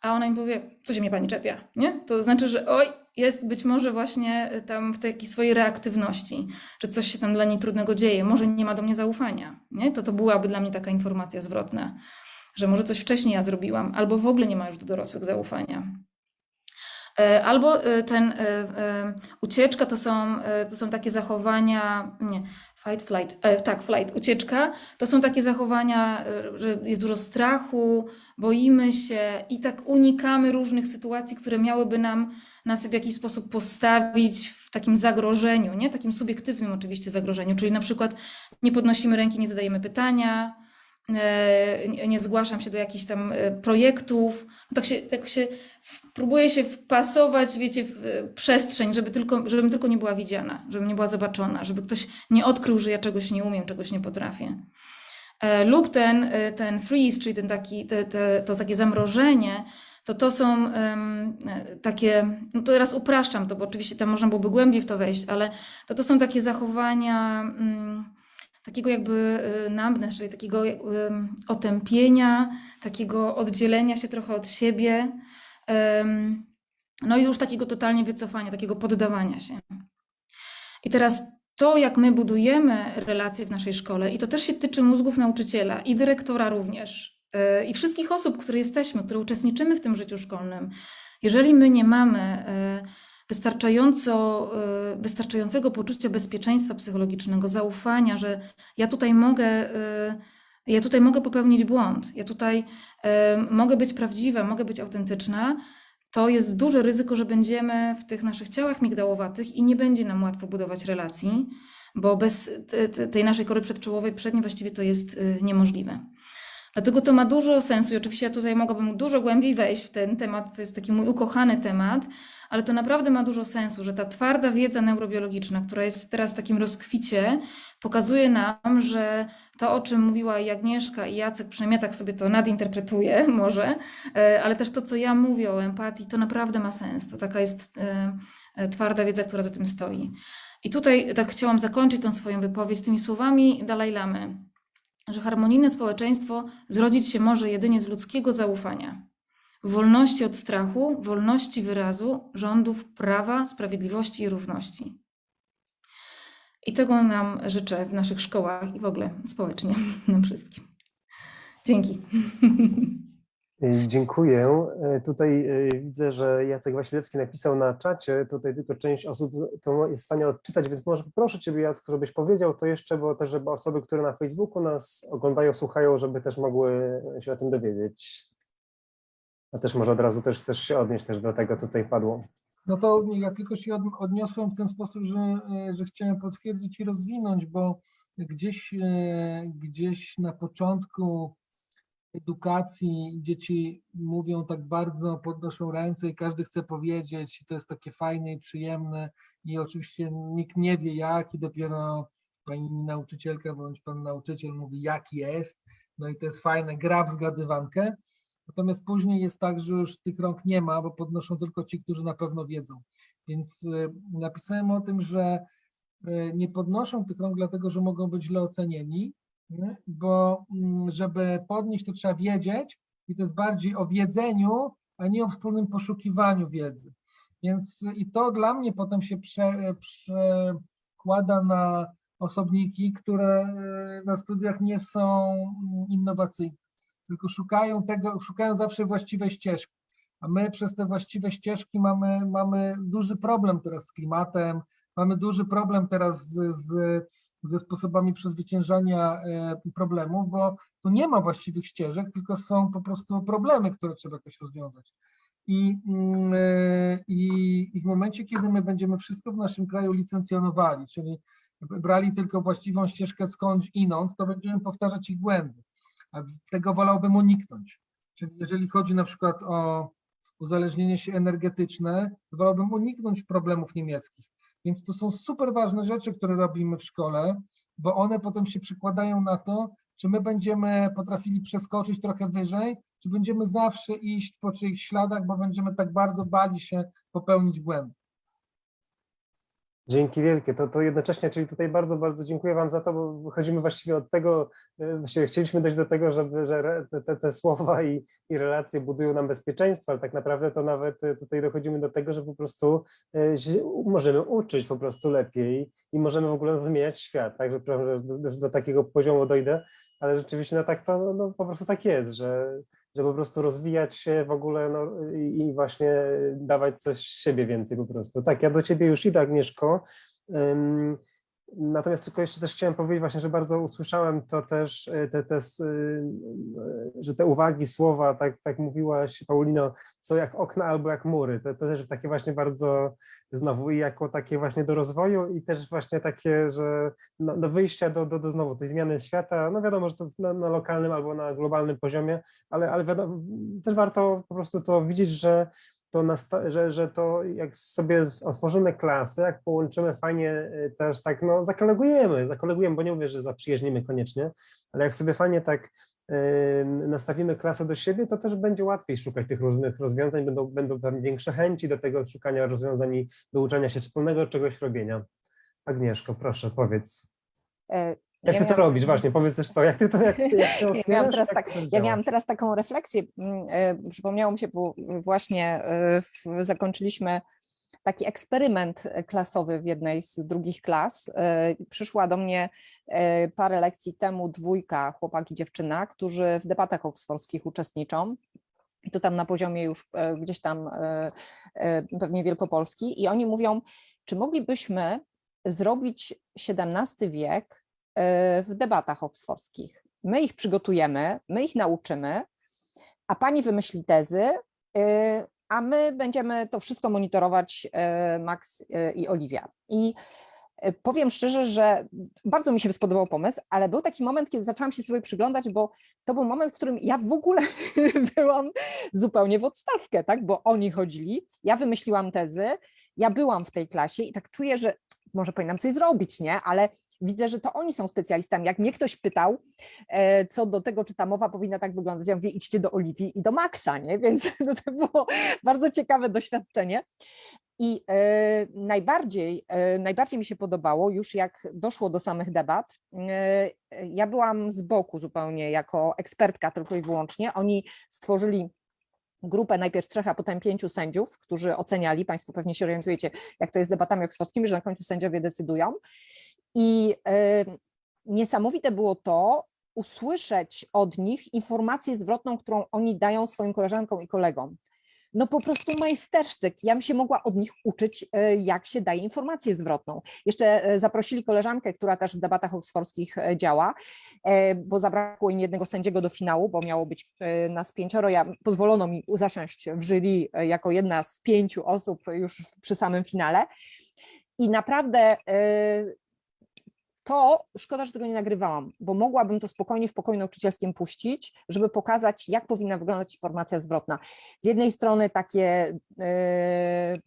D: a ona mi powie, co się mnie pani czepia, nie? To znaczy, że oj, jest być może właśnie e, tam w takiej swojej reaktywności, że coś się tam dla niej trudnego dzieje, może nie ma do mnie zaufania, nie? To to byłaby dla mnie taka informacja zwrotna, że może coś wcześniej ja zrobiłam, albo w ogóle nie ma już do dorosłych zaufania. E, Albo e, ten e, ucieczka to są, to są takie zachowania, nie, fight, flight, e, tak, flight, ucieczka, to są takie zachowania, że jest dużo strachu, boimy się i tak unikamy różnych sytuacji, które miałyby nam nas w jakiś sposób postawić w takim zagrożeniu, nie? Takim subiektywnym oczywiście zagrożeniu, czyli na przykład nie podnosimy ręki, nie zadajemy pytania, e, nie zgłaszam się do jakichś tam e, projektów. Tak się, tak się próbuję się wpasować, wiecie, w e, przestrzeń, żeby tylko, żebym tylko nie była widziana, żebym nie była zobaczona, żeby ktoś nie odkrył, że ja czegoś nie umiem, czegoś nie potrafię. Lub ten, ten freeze, czyli ten taki, te, te, to takie zamrożenie, to to są e, takie, no to teraz upraszczam to, bo oczywiście tam można byłoby głębiej w to wejść, ale to to są takie zachowania, mm, takiego jakby y, numbness, czyli takiego ym, otępienia, takiego oddzielenia się trochę od siebie, no i już takiego totalnie wycofania, takiego poddawania się. I teraz to, jak my budujemy relacje w naszej szkole, i to też się tyczy mózgów nauczyciela i dyrektora również, i wszystkich osób, które jesteśmy, które uczestniczymy w tym życiu szkolnym, jeżeli my nie mamy yy, wystarczająco, yy, wystarczającego poczucia bezpieczeństwa psychologicznego, zaufania, że ja tutaj mogę, ja tutaj mogę popełnić błąd, ja tutaj mogę być prawdziwa, mogę być autentyczna, to jest duże ryzyko, że będziemy w tych naszych ciałach migdałowatych i nie będzie nam łatwo budować relacji, bo bez te- te- tej naszej kory przedczołowej przedniej właściwie to jest niemożliwe. Dlatego to ma dużo sensu i oczywiście ja tutaj mogłabym dużo głębiej wejść w ten temat, to jest taki mój ukochany temat, ale to naprawdę ma dużo sensu, że ta twarda wiedza neurobiologiczna, która jest teraz w takim rozkwicie, pokazuje nam, że to, o czym mówiła i Agnieszka i Jacek, przynajmniej tak sobie to nadinterpretuję może, e, ale też to, co ja mówię o empatii, to naprawdę ma sens. To taka jest e, e, twarda wiedza, która za tym stoi. I tutaj tak chciałam zakończyć tą swoją wypowiedź tymi słowami Dalaj Lamy, że harmonijne społeczeństwo zrodzić się może jedynie z ludzkiego zaufania, wolności od strachu, wolności wyrazu, rządów prawa, sprawiedliwości i równości. I tego nam życzę w naszych szkołach i w ogóle społecznie nam wszystkim. Dzięki.
A: Y, Dziękuję. Y, Tutaj y, widzę, że Jacek Wasilewski napisał na czacie, tutaj tylko część osób to jest w stanie odczytać, więc może poproszę Ciebie Jacku, żebyś powiedział to jeszcze, bo też żeby osoby, które na Facebooku nas oglądają, słuchają, żeby też mogły się o tym dowiedzieć. A też może od razu też chcesz się odnieść też do tego, co tutaj padło.
C: No to ja tylko się od- odniosłem w ten sposób, że, że chciałem potwierdzić i rozwinąć, bo gdzieś, gdzieś na początku edukacji dzieci mówią tak bardzo, podnoszą ręce i każdy chce powiedzieć, i to jest takie fajne i przyjemne i oczywiście nikt nie wie jak i dopiero pani nauczycielka bądź pan nauczyciel mówi jak jest, no i to jest fajne, gra w zgadywankę. Natomiast później jest tak, że już tych rąk nie ma, bo podnoszą tylko ci, którzy na pewno wiedzą. Więc y, napisałem o tym, że y, nie podnoszą tych rąk dlatego, że mogą być źle ocenieni, nie? Bo mm, żeby podnieść, to trzeba wiedzieć i to jest bardziej o wiedzeniu, a nie o wspólnym poszukiwaniu wiedzy. Więc i to dla mnie potem się prze, przekłada na osobniki, które y, na studiach nie są mm, innowacyjne tylko szukają tego, szukają zawsze właściwej ścieżki. A my przez te właściwe ścieżki mamy, mamy duży problem teraz z klimatem, mamy duży problem teraz z, z, ze sposobami przezwyciężania e, problemów, bo tu nie ma właściwych ścieżek, tylko są po prostu problemy, które trzeba jakoś rozwiązać. I, mm, e, i, I w momencie, kiedy my będziemy wszystko w naszym kraju licencjonowali, czyli brali tylko właściwą ścieżkę skądś inąd, to będziemy powtarzać ich błędy a tego wolałbym uniknąć. Czyli jeżeli chodzi na przykład o uzależnienie się energetyczne, wolałbym uniknąć problemów niemieckich. Więc to są super ważne rzeczy, które robimy w szkole, bo one potem się przekładają na to, czy my będziemy potrafili przeskoczyć trochę wyżej, czy będziemy zawsze iść po czyichś śladach, bo będziemy tak bardzo bali się popełnić błędy.
A: Dzięki wielkie. To, to jednocześnie, czyli tutaj bardzo, bardzo dziękuję Wam za to, bo wychodzimy właściwie od tego, e, właściwie chcieliśmy dojść do tego, żeby, że te- te, słowa i, i relacje budują nam bezpieczeństwo, ale tak naprawdę to nawet e, tutaj dochodzimy do tego, że po prostu e, możemy uczyć po prostu lepiej i możemy w ogóle zmieniać świat, tak, że do, do takiego poziomu dojdę, ale rzeczywiście no tak to no, no, po prostu tak jest, że, że po prostu rozwijać się w ogóle no, i, właśnie dawać coś z siebie więcej po prostu. Tak, ja do Ciebie już idę Agnieszko, Ym, Natomiast tylko jeszcze też chciałem powiedzieć właśnie, że bardzo usłyszałem to też, y, te, te, y, y, że te uwagi, słowa, tak, tak mówiłaś Paulino, są jak okna albo jak mury. To, to też takie właśnie bardzo znowu i jako takie właśnie do rozwoju i też właśnie takie, że no, do wyjścia do, do, do znowu tej zmiany świata, no wiadomo, że to na, na lokalnym albo na globalnym poziomie, ale, ale wiadomo, też warto po prostu to widzieć, że to, że, że to jak sobie otworzymy klasy, jak połączymy fajnie y, też tak, no zakolegujemy, zakolegujemy, bo nie mówię, że zaprzyjaźnimy koniecznie, ale jak sobie fajnie tak y, nastawimy klasę do siebie, to też będzie łatwiej szukać tych różnych rozwiązań, będą, będą tam większe chęci do tego szukania rozwiązań i do uczenia się wspólnego czegoś robienia. Agnieszko, proszę, powiedz. Jak
B: Ja
A: ty to
B: miałam-
A: robisz właśnie? Powiedz też to, jak ty to, jak, ty- jak ty
B: Ja miałam teraz tak,
A: to
B: ja miałam teraz taką refleksję, mm, e, przypomniało mi się, bo właśnie e, zakończyliśmy taki eksperyment klasowy w jednej z drugich klas. E, Przyszła do mnie parę lekcji temu dwójka, chłopak i dziewczyna, którzy w debatach oksfordzkich uczestniczą. I to tam na poziomie już gdzieś tam pewnie Wielkopolski. I oni mówią, czy moglibyśmy zrobić XVII wiek w debatach oksfordzkich. My ich przygotujemy, my ich nauczymy, a pani wymyśli tezy, e, a my będziemy to wszystko monitorować, e, Max e, i Oliwia. I e, powiem szczerze, że bardzo mi się spodobał pomysł, ale był taki moment, kiedy zaczęłam się sobie przyglądać, bo to był moment, w którym ja w ogóle byłam zupełnie w odstawkę, tak? bo oni chodzili, ja wymyśliłam tezy, ja byłam w tej klasie i tak czuję, że może powinnam coś zrobić, nie? Ale widzę, że to oni są specjalistami. Jak mnie ktoś pytał e, co do tego, czy ta mowa powinna tak wyglądać, ja mówię, idźcie do Oliwii i do Maxa, nie? Więc no, to było bardzo ciekawe doświadczenie. I e, najbardziej, e, najbardziej mi się podobało, już jak doszło do samych debat, ja byłam z boku zupełnie jako ekspertka tylko i wyłącznie. Oni stworzyli grupę najpierw trzech, a potem pięciu sędziów, którzy oceniali, Państwo pewnie się orientujecie, jak to jest z debatami oksfordzkimi, że na końcu sędziowie decydują. I niesamowite było to, usłyszeć od nich informację zwrotną, którą oni dają swoim koleżankom i kolegom. No po prostu majstersztyk. Ja bym się mogła od nich uczyć, e, jak się daje informację zwrotną. Jeszcze e, zaprosili koleżankę, która też w debatach oksfordzkich e, działa, bo zabrakło im jednego sędziego do finału, bo miało być nas pięcioro. Ja, pozwolono mi zasiąść w jury jako jedna z pięciu osób już przy samym finale. I naprawdę to szkoda, że tego nie nagrywałam, bo mogłabym to spokojnie w pokoju nauczycielskim puścić, żeby pokazać, jak powinna wyglądać informacja zwrotna. Z jednej strony takie e,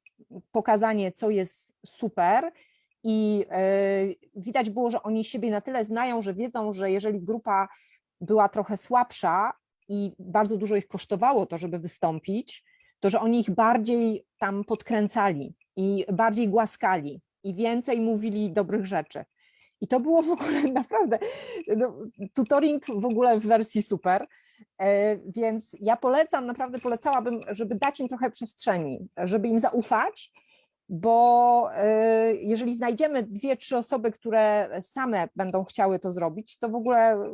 B: pokazanie, co jest super, i e, widać było, że oni siebie na tyle znają, że wiedzą, że jeżeli grupa była trochę słabsza i bardzo dużo ich kosztowało to, żeby wystąpić, to że oni ich bardziej tam podkręcali i bardziej głaskali i więcej mówili dobrych rzeczy. I to było w ogóle naprawdę no, tutoring w ogóle w wersji super. E, Więc ja polecam, naprawdę polecałabym, żeby dać im trochę przestrzeni, żeby im zaufać, bo e, jeżeli znajdziemy dwie, trzy osoby, które same będą chciały to zrobić, to w ogóle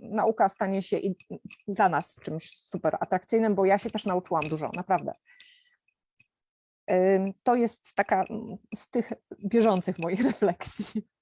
B: nauka stanie się i dla nas czymś super atrakcyjnym, bo ja się też nauczyłam dużo, naprawdę. To jest taka z tych bieżących moich refleksji.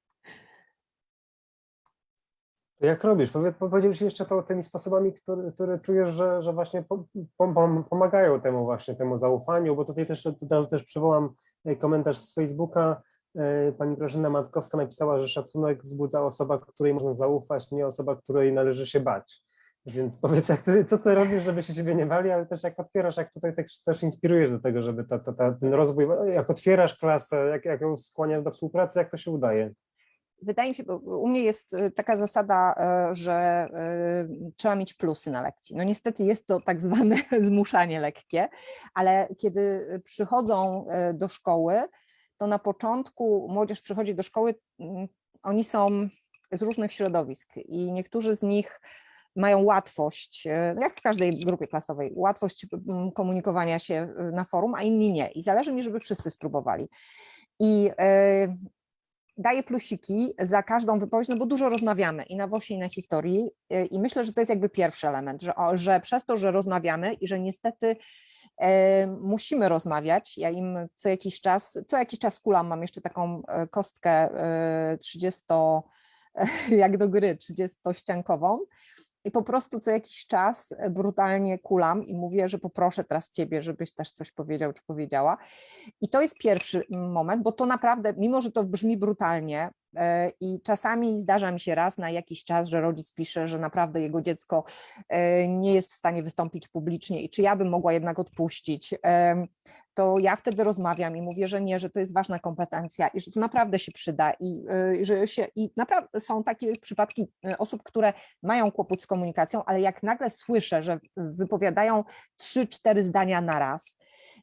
A: Jak robisz? Powie- Powiedziałeś jeszcze to tymi sposobami, które, które czujesz, że, że właśnie po- pom- pom- pomagają temu właśnie, temu zaufaniu, bo tutaj też, tutaj też przywołam e, komentarz z Facebooka. E, Pani Grażyna Matkowska napisała, że szacunek wzbudza osoba, której można zaufać, nie osoba, której należy się bać. Więc powiedz, jak ty, co ty robisz, żeby się ciebie nie bali, ale też jak otwierasz, jak tutaj też, też inspirujesz do tego, żeby ta, ta, ta, ten rozwój, jak otwierasz klasę, jak, jak ją skłaniasz do współpracy, jak to się udaje?
B: Wydaje mi się, bo u mnie jest e, taka zasada, e, że e, trzeba mieć plusy na lekcji. No niestety jest to tak zwane zmuszanie lekkie, ale kiedy przychodzą do szkoły, to na początku młodzież przychodzi do szkoły, mm, oni są z różnych środowisk i niektórzy z nich mają łatwość, no jak w każdej grupie klasowej, łatwość mm, komunikowania się na forum, a inni nie. I zależy mi, żeby wszyscy spróbowali. I daję plusiki za każdą wypowiedź, no bo dużo rozmawiamy i na WOŚie, i na historii y, i myślę, że to jest jakby pierwszy element, że, że przez to, że rozmawiamy i że niestety e, musimy rozmawiać, ja im co jakiś czas, co jakiś czas kulam, mam jeszcze taką e, kostkę e, 30, jak do gry, 30-ściankową i po prostu co jakiś czas brutalnie kulam i mówię, że poproszę teraz ciebie, żebyś też coś powiedział czy powiedziała. I to jest pierwszy moment, bo to naprawdę, mimo że to brzmi brutalnie e, i czasami zdarza mi się raz na jakiś czas, że rodzic pisze, że naprawdę jego dziecko e, nie jest w stanie wystąpić publicznie i czy ja bym mogła jednak odpuścić, to ja wtedy rozmawiam i mówię, że nie, że to jest ważna kompetencja i że to naprawdę się przyda i e, że się, i naprawdę są takie przypadki e, osób, które mają kłopot z komunikacją, ale jak nagle słyszę, że wypowiadają trzy, cztery zdania na raz,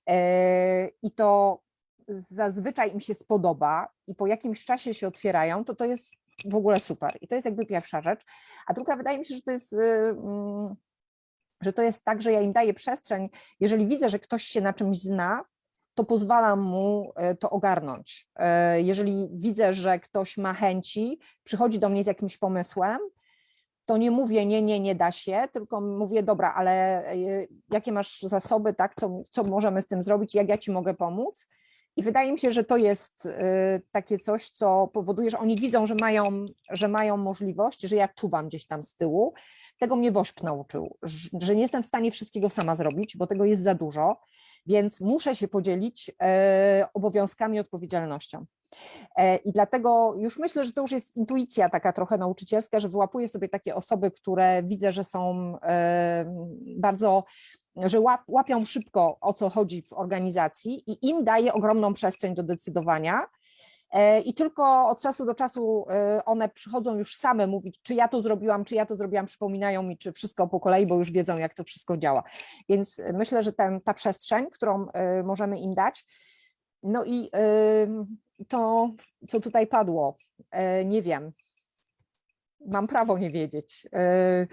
B: E, i to zazwyczaj im się spodoba i po jakimś czasie się otwierają, to to jest w ogóle super. I to jest jakby pierwsza rzecz. A druga, wydaje mi się, że to jest, y, mm, że to jest tak, że ja im daję przestrzeń, jeżeli widzę, że ktoś się na czymś zna, to pozwalam mu e, to ogarnąć. E, Jeżeli widzę, że ktoś ma chęci, przychodzi do mnie z jakimś pomysłem, to nie mówię nie, nie, nie da się, tylko mówię dobra, ale jakie masz zasoby, tak, co, co możemy z tym zrobić, jak ja ci mogę pomóc. I wydaje mi się, że to jest y, takie coś, co powoduje, że oni widzą, że mają, że mają możliwość, że ja czuwam gdzieś tam z tyłu. Tego mnie WOŚP nauczył, że nie jestem w stanie wszystkiego sama zrobić, bo tego jest za dużo, więc muszę się podzielić e, obowiązkami i odpowiedzialnością. E, I dlatego już myślę, że to już jest intuicja taka trochę nauczycielska, że wyłapuję sobie takie osoby, które widzę, że są e, bardzo że łap, łapią szybko o co chodzi w organizacji i im daje ogromną przestrzeń do decydowania. E, I tylko od czasu do czasu e, one przychodzą już same mówić, czy ja to zrobiłam, czy ja to zrobiłam, przypominają mi, czy wszystko po kolei, bo już wiedzą, jak to wszystko działa. Więc e, myślę, że ten, ta przestrzeń, którą możemy im dać, no i to, co tutaj padło, nie wiem. Mam prawo nie wiedzieć. E,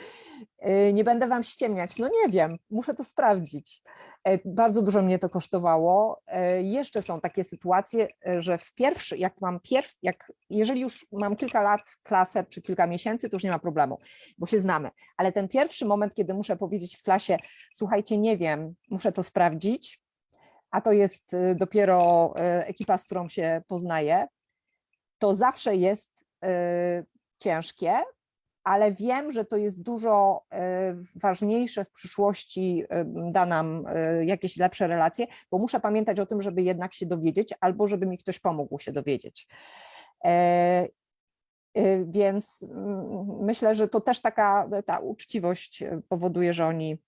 B: e, Nie będę wam ściemniać. No nie wiem, muszę to sprawdzić. E, Bardzo dużo mnie to kosztowało. Jeszcze są takie sytuacje, że w pierwszy, jak mam pierw, jak jeżeli już mam kilka lat klasę czy kilka miesięcy, to już nie ma problemu, bo się znamy. Ale ten pierwszy moment, kiedy muszę powiedzieć w klasie, słuchajcie, nie wiem, muszę to sprawdzić, a to jest dopiero ekipa, z którą się poznaję, to zawsze jest ciężkie, ale wiem, że to jest dużo y, ważniejsze w przyszłości, y, da nam y, jakieś lepsze relacje, bo muszę pamiętać o tym, żeby jednak się dowiedzieć, albo żeby mi ktoś pomógł się dowiedzieć. E, Więc mm, myślę, że to też taka ta uczciwość powoduje, że oni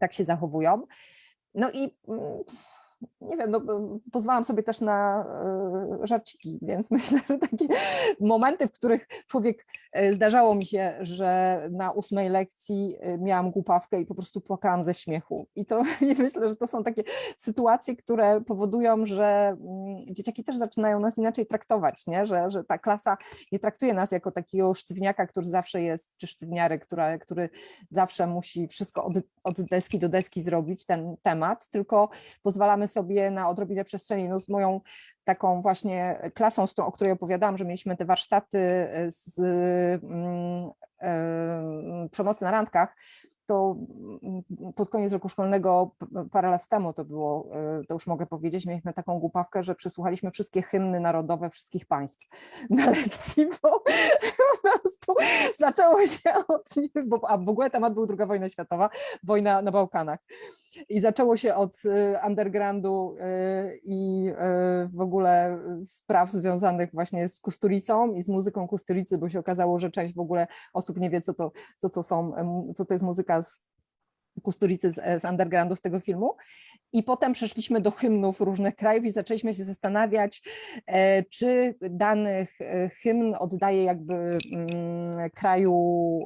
B: tak się zachowują. No i mm, nie wiem, no, pozwalam sobie też na e, żarciki, więc myślę, że takie momenty, w których człowiek, e, zdarzało mi się, że na ósmej lekcji e, miałam głupawkę i po prostu płakałam ze śmiechu. I to i myślę, że to są takie sytuacje, które powodują, że mm, dzieciaki też zaczynają nas inaczej traktować, nie? Że, że ta klasa nie traktuje nas jako takiego sztywniaka, który zawsze jest, czy sztywniary, która, który zawsze musi wszystko od, od deski do deski zrobić, ten temat, tylko pozwalamy sobie na odrobinę przestrzeni. No z moją taką właśnie klasą, z którą, o której opowiadałam, że mieliśmy te warsztaty z mm, em, przemocy na randkach, to mm, pod koniec roku szkolnego, parę lat temu to było, e, to już mogę powiedzieć, mieliśmy taką głupawkę, że przesłuchaliśmy wszystkie hymny narodowe wszystkich państw na lekcji, bo po prostu zaczęło się od, bo, a w ogóle temat był II wojna światowa, wojna na Bałkanach. I zaczęło się od y, undergroundu y, i y, w ogóle spraw związanych właśnie z Kusturicą i z muzyką Kusturicy, bo się okazało, że część w ogóle osób nie wie, co to, co to są, co to jest muzyka z Kusturicy z, z undergroundu, z tego filmu. I potem przeszliśmy do hymnów różnych krajów i zaczęliśmy się zastanawiać, e, czy dany e, hymn oddaje jakby mm, kraju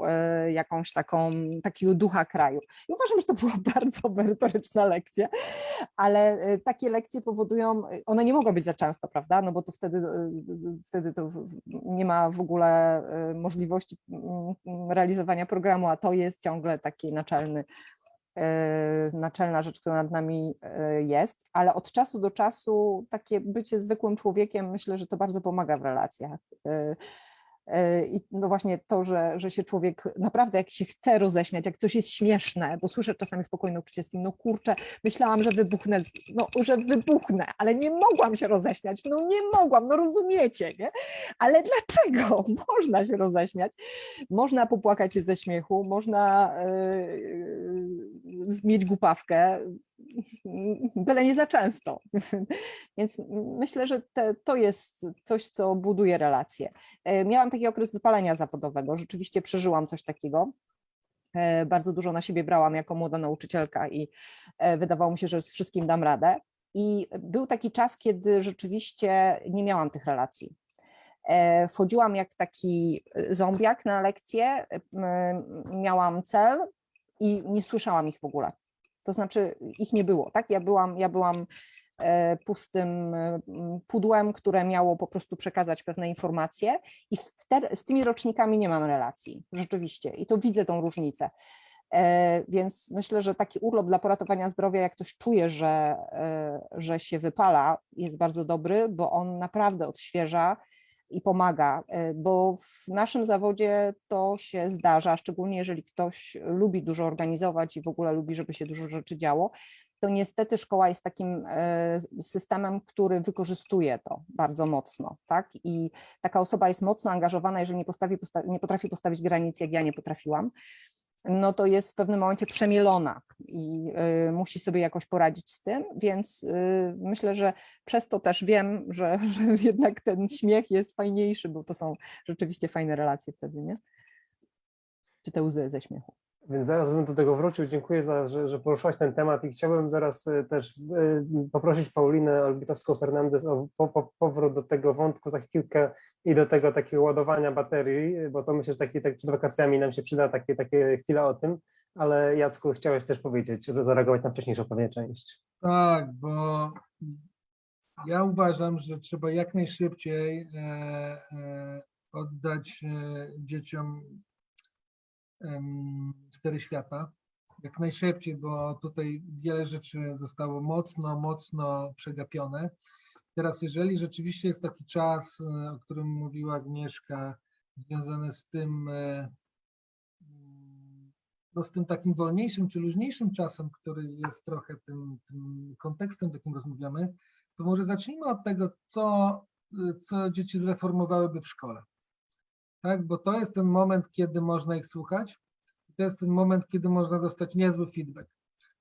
B: e, jakąś taką, takiego ducha kraju. I uważam, że to była bardzo merytoryczna lekcja, ale takie lekcje powodują, one nie mogą być za często, prawda? No bo to wtedy, wtedy to nie ma w ogóle możliwości mm, realizowania programu, a to jest ciągle taki naczelny naczelna rzecz, która nad nami e, jest, ale od czasu do czasu takie bycie zwykłym człowiekiem, myślę, że to bardzo pomaga w relacjach. E, I no właśnie to, że, że się człowiek naprawdę jak się chce roześmiać, jak coś jest śmieszne, bo słyszę czasami w pokoju nauczycielskim, no kurczę, myślałam, że wybuchnę, no, że wybuchnę, ale nie mogłam się roześmiać, no nie mogłam, no rozumiecie, nie? Ale dlaczego? Można się roześmiać, można popłakać się ze śmiechu, można e, mieć głupawkę, byle nie za często. Więc myślę, że te, to jest coś, co buduje relacje. E, Miałam taki okres wypalenia zawodowego, rzeczywiście przeżyłam coś takiego. E, Bardzo dużo na siebie brałam jako młoda nauczycielka i e, wydawało mi się, że z wszystkim dam radę. I był taki czas, kiedy rzeczywiście nie miałam tych relacji. Wchodziłam jak taki zombiak na lekcję, m, miałam cel i nie słyszałam ich w ogóle. To znaczy ich nie było, tak? Ja byłam, ja byłam e, pustym e, pudłem, które miało po prostu przekazać pewne informacje i z tymi rocznikami nie mam relacji, rzeczywiście, i to widzę tą różnicę. E, Więc myślę, że taki urlop dla poratowania zdrowia, jak ktoś czuje, że, że się wypala, jest bardzo dobry, bo on naprawdę odświeża i pomaga, e, bo w naszym zawodzie to się zdarza, szczególnie jeżeli ktoś lubi dużo organizować i w ogóle lubi, żeby się dużo rzeczy działo, to niestety szkoła jest takim e, systemem, który wykorzystuje to bardzo mocno, tak? I taka osoba jest mocno angażowana, jeżeli nie, postawi, posta nie potrafi postawić granic, jak ja nie potrafiłam, no to jest w pewnym momencie przemielona i y, musi sobie jakoś poradzić z tym, więc y, myślę, że przez to też wiem, że, że jednak ten śmiech jest fajniejszy, bo to są rzeczywiście fajne relacje wtedy, nie? Czy te łzy ze śmiechu.
A: Więc zaraz bym do tego wrócił. Dziękuję, za, że, że poruszyłaś ten temat i chciałbym zaraz e, też e, poprosić Paulinę Olbitowską-Fernandez o po, po, powrót do tego wątku za chwilkę i do tego takiego ładowania baterii, bo to myślę, że taki, tak przed wakacjami nam się przyda takie, takie chwile o tym, ale Jacku, chciałeś też powiedzieć, żeby zareagować na wcześniejszą pewnie część.
C: Tak, bo ja uważam, że trzeba jak najszybciej e, oddać dzieciom cztery świata. Jak najszybciej, bo tutaj wiele rzeczy zostało mocno, mocno przegapione. Teraz, jeżeli rzeczywiście jest taki czas, e, o którym mówiła Agnieszka, związany z tym, e, no z tym takim wolniejszym czy luźniejszym czasem, który jest trochę tym, tym kontekstem, w jakim rozmawiamy, to może zacznijmy od tego, co, y, co dzieci zreformowałyby w szkole. Tak, bo to jest ten moment, kiedy można ich słuchać. To jest ten moment, kiedy można dostać niezły feedback.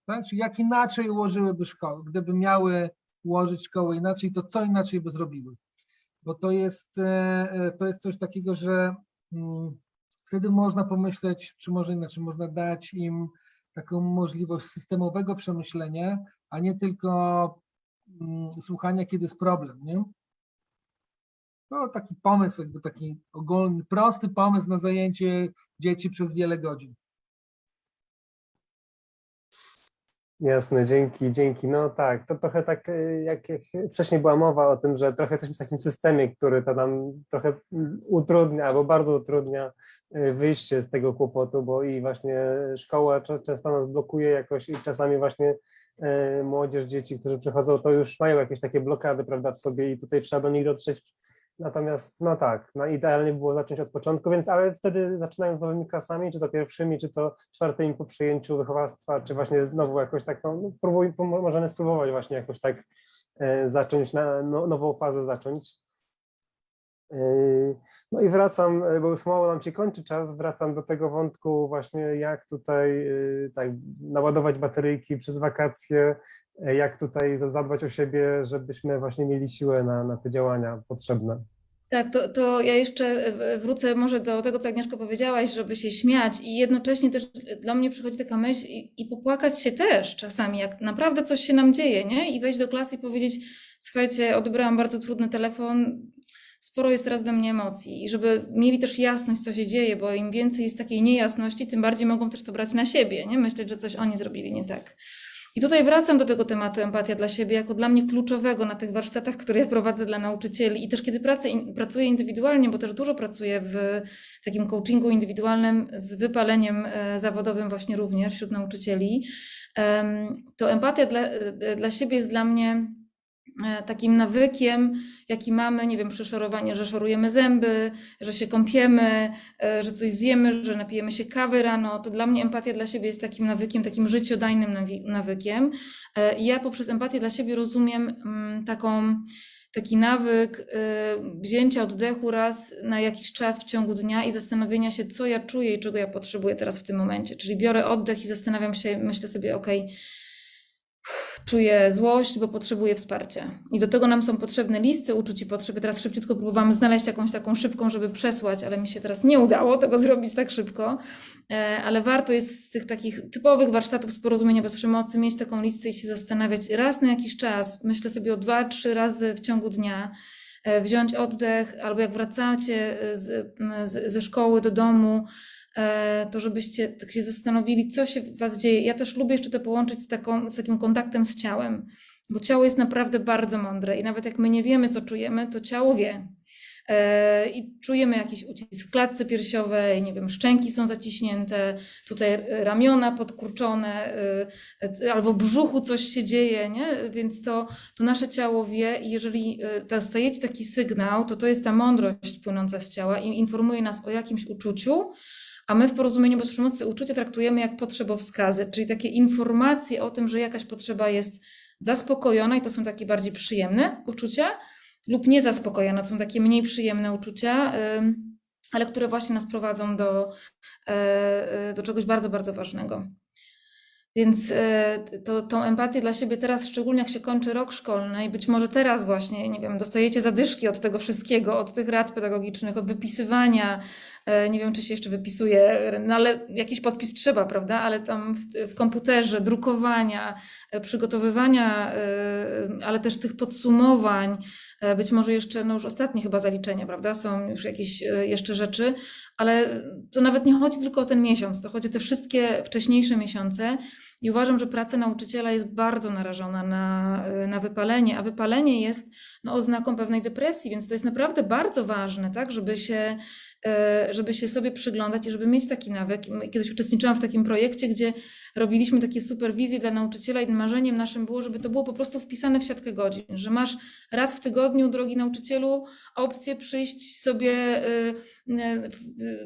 C: Tak? Czyli jak inaczej ułożyłyby szkoły, gdyby miały ułożyć szkołę inaczej, to co inaczej by zrobiły? Bo to jest, e, e, to jest coś takiego, że mm, wtedy można pomyśleć, czy może inaczej, można dać im taką możliwość systemowego przemyślenia, a nie tylko mm, słuchania, kiedy jest problem, nie? To taki pomysł, jakby taki ogólny, prosty pomysł na zajęcie dzieci przez wiele godzin.
A: Jasne, dzięki, dzięki. No tak, to trochę tak, y, jak, jak wcześniej była mowa o tym, że trochę jesteśmy w takim systemie, który to nam trochę utrudnia albo bardzo utrudnia y, wyjście z tego kłopotu, bo i właśnie szkoła często nas blokuje jakoś i czasami właśnie y, młodzież, dzieci, którzy przychodzą, to już mają jakieś takie blokady, prawda, w sobie i tutaj trzeba do nich dotrzeć. Natomiast, no tak, no idealnie było zacząć od początku, więc ale wtedy zaczynając z nowymi klasami, czy to pierwszymi, czy to czwartymi po przyjęciu wychowawstwa, czy właśnie znowu jakoś tak, no, no próbuj, możemy spróbować właśnie jakoś tak e, zacząć, na, no, nową fazę zacząć. E, No i wracam, e, bo już mało nam się kończy czas, wracam do tego wątku właśnie jak tutaj e, tak naładować bateryjki przez wakacje, jak tutaj za- zadbać o siebie, żebyśmy właśnie mieli siłę na, na te działania potrzebne.
D: Tak, to, to ja jeszcze wrócę może do tego, co Agnieszko powiedziałaś, żeby się śmiać i jednocześnie też dla mnie przychodzi taka myśl i, i popłakać się też czasami, jak naprawdę coś się nam dzieje, nie? I wejść do klasy i powiedzieć, słuchajcie, odebrałam bardzo trudny telefon, sporo jest teraz we mnie emocji i żeby mieli też jasność, co się dzieje, bo im więcej jest takiej niejasności, tym bardziej mogą też to brać na siebie, nie? Myśleć, że coś oni zrobili nie tak. I tutaj wracam do tego tematu empatia dla siebie, jako dla mnie kluczowego na tych warsztatach, które ja prowadzę dla nauczycieli i też kiedy pracę, pracuję indywidualnie, bo też dużo pracuję w takim coachingu indywidualnym z wypaleniem e, zawodowym właśnie również wśród nauczycieli, to empatia dla, e, dla siebie jest dla mnie takim nawykiem, jaki mamy, nie wiem, przeszorowanie, że szorujemy zęby, że się kąpiemy, e, że coś zjemy, że napijemy się kawy rano, to dla mnie empatia dla siebie jest takim nawykiem, takim życiodajnym nawykiem. E, I ja poprzez empatię dla siebie rozumiem mm, taką, taki nawyk e, wzięcia oddechu raz na jakiś czas w ciągu dnia i zastanowienia się, co ja czuję i czego ja potrzebuję teraz w tym momencie. Czyli biorę oddech i zastanawiam się, myślę sobie, okej, czuję złość, bo potrzebuję wsparcia. I do tego nam są potrzebne listy uczuć i potrzeby. Teraz szybciutko próbowałam znaleźć jakąś taką szybką, żeby przesłać, ale mi się teraz nie udało tego zrobić tak szybko. E, Ale warto jest z tych takich typowych warsztatów z porozumienia bez przemocy mieć taką listę i się zastanawiać raz na jakiś czas, myślę sobie o dwa, trzy razy w ciągu dnia, e, wziąć oddech, albo jak wracacie z, z, ze szkoły do domu, to żebyście tak się zastanowili, co się w Was dzieje. Ja też lubię jeszcze to połączyć z, taką, z takim kontaktem z ciałem. bo ciało jest naprawdę bardzo mądre i nawet jak my nie wiemy, co czujemy, to ciało wie. E, I czujemy jakiś ucisk w klatce piersiowej, nie wiem, szczęki są zaciśnięte, tutaj ramiona podkurczone, e, albo w brzuchu coś się dzieje, nie? Więc to, to nasze ciało wie i jeżeli e, dostajecie taki sygnał, to to jest ta mądrość płynąca z ciała i informuje nas o jakimś uczuciu, a my w porozumieniu bez przemocy uczucie traktujemy jak potrzebowskazy, czyli takie informacje o tym, że jakaś potrzeba jest zaspokojona i to są takie bardziej przyjemne uczucia, lub niezaspokojone, są takie mniej przyjemne uczucia, ale które właśnie nas prowadzą do, e, do czegoś bardzo, bardzo ważnego. Więc e, to, tą empatię dla siebie teraz, szczególnie jak się kończy rok szkolny i być może teraz właśnie, nie wiem, dostajecie zadyszki od tego wszystkiego, od tych rad pedagogicznych, od wypisywania, e, nie wiem, czy się jeszcze wypisuje, no ale jakiś podpis trzeba, prawda? Ale tam w, w komputerze, drukowania, e, przygotowywania, ale też tych podsumowań, być może jeszcze, no już ostatnie chyba zaliczenia, prawda? Są już jakieś jeszcze rzeczy, ale to nawet nie chodzi tylko o ten miesiąc, to chodzi o te wszystkie wcześniejsze miesiące. I uważam, że praca nauczyciela jest bardzo narażona na, na wypalenie, a wypalenie jest no, oznaką pewnej depresji, więc to jest naprawdę bardzo ważne, tak, żeby się, żeby się sobie przyglądać i żeby mieć taki nawyk. Kiedyś uczestniczyłam w takim projekcie, gdzie robiliśmy takie superwizje dla nauczyciela i marzeniem naszym było, żeby to było po prostu wpisane w siatkę godzin, że masz raz w tygodniu, drogi nauczycielu, opcję przyjść sobie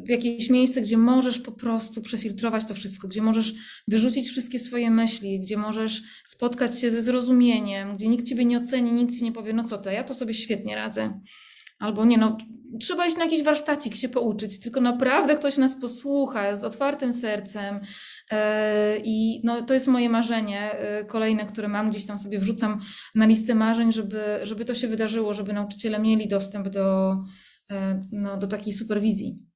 D: w jakieś miejsce, gdzie możesz po prostu przefiltrować to wszystko, gdzie możesz wyrzucić wszystkie swoje myśli, gdzie możesz spotkać się ze zrozumieniem, gdzie nikt ciebie nie oceni, nikt ci nie powie, no co to, ja to sobie świetnie radzę. Albo nie, no trzeba iść na jakiś warsztacik się pouczyć, tylko naprawdę ktoś nas posłucha z otwartym sercem. I no, to jest moje marzenie kolejne, które mam, gdzieś tam sobie wrzucam na listę marzeń, żeby, żeby to się wydarzyło, żeby nauczyciele mieli dostęp do, no, do takiej superwizji.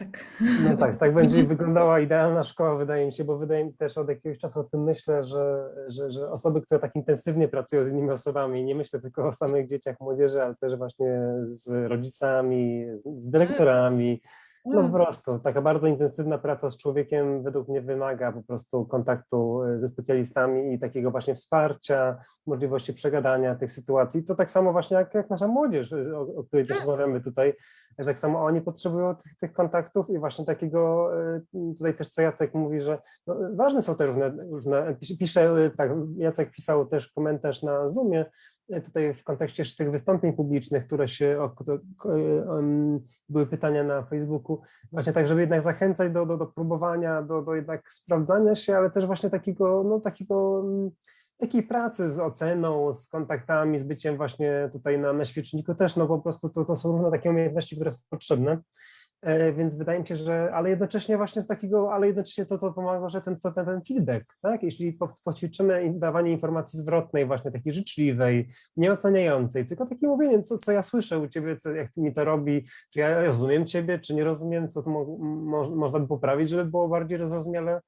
D: Tak.
A: No tak, tak będzie wyglądała idealna szkoła, wydaje mi się, bo wydaje mi też od jakiegoś czasu o tym myślę, że, że, że osoby, które tak intensywnie pracują z innymi osobami, nie myślę tylko o samych dzieciach, młodzieży, ale też właśnie z rodzicami, z, z dyrektorami, no po prostu, taka bardzo intensywna praca z człowiekiem według mnie wymaga po prostu kontaktu ze specjalistami i takiego właśnie wsparcia, możliwości przegadania tych sytuacji. To tak samo właśnie jak, jak nasza młodzież, o, o której też rozmawiamy tutaj, że tak samo oni potrzebują tych, tych kontaktów i właśnie takiego, tutaj też co Jacek mówi, że no, ważne są te różne, różne pisze, tak, Jacek pisał też komentarz na Zoomie, tutaj w kontekście tych wystąpień publicznych, które się, o, były pytania na Facebooku, właśnie tak, żeby jednak zachęcać do, do, do próbowania, do, do jednak sprawdzania się, ale też właśnie takiego, no takiego, takiej pracy z oceną, z kontaktami, z byciem właśnie tutaj na, na świeczniku też, no po prostu to, to są różne takie umiejętności, które są potrzebne. Więc wydaje mi się, że, ale jednocześnie właśnie z takiego, ale jednocześnie to, to pomaga, że ten, ten, ten feedback, tak? Jeśli poćwiczymy dawanie informacji zwrotnej, właśnie takiej życzliwej, nieoceniającej, tylko takie mówienie, co, co ja słyszę u ciebie, co, jak mi to robi, czy ja rozumiem ciebie, czy nie rozumiem, co to mo, mo, można by poprawić, żeby było bardziej zrozumiale.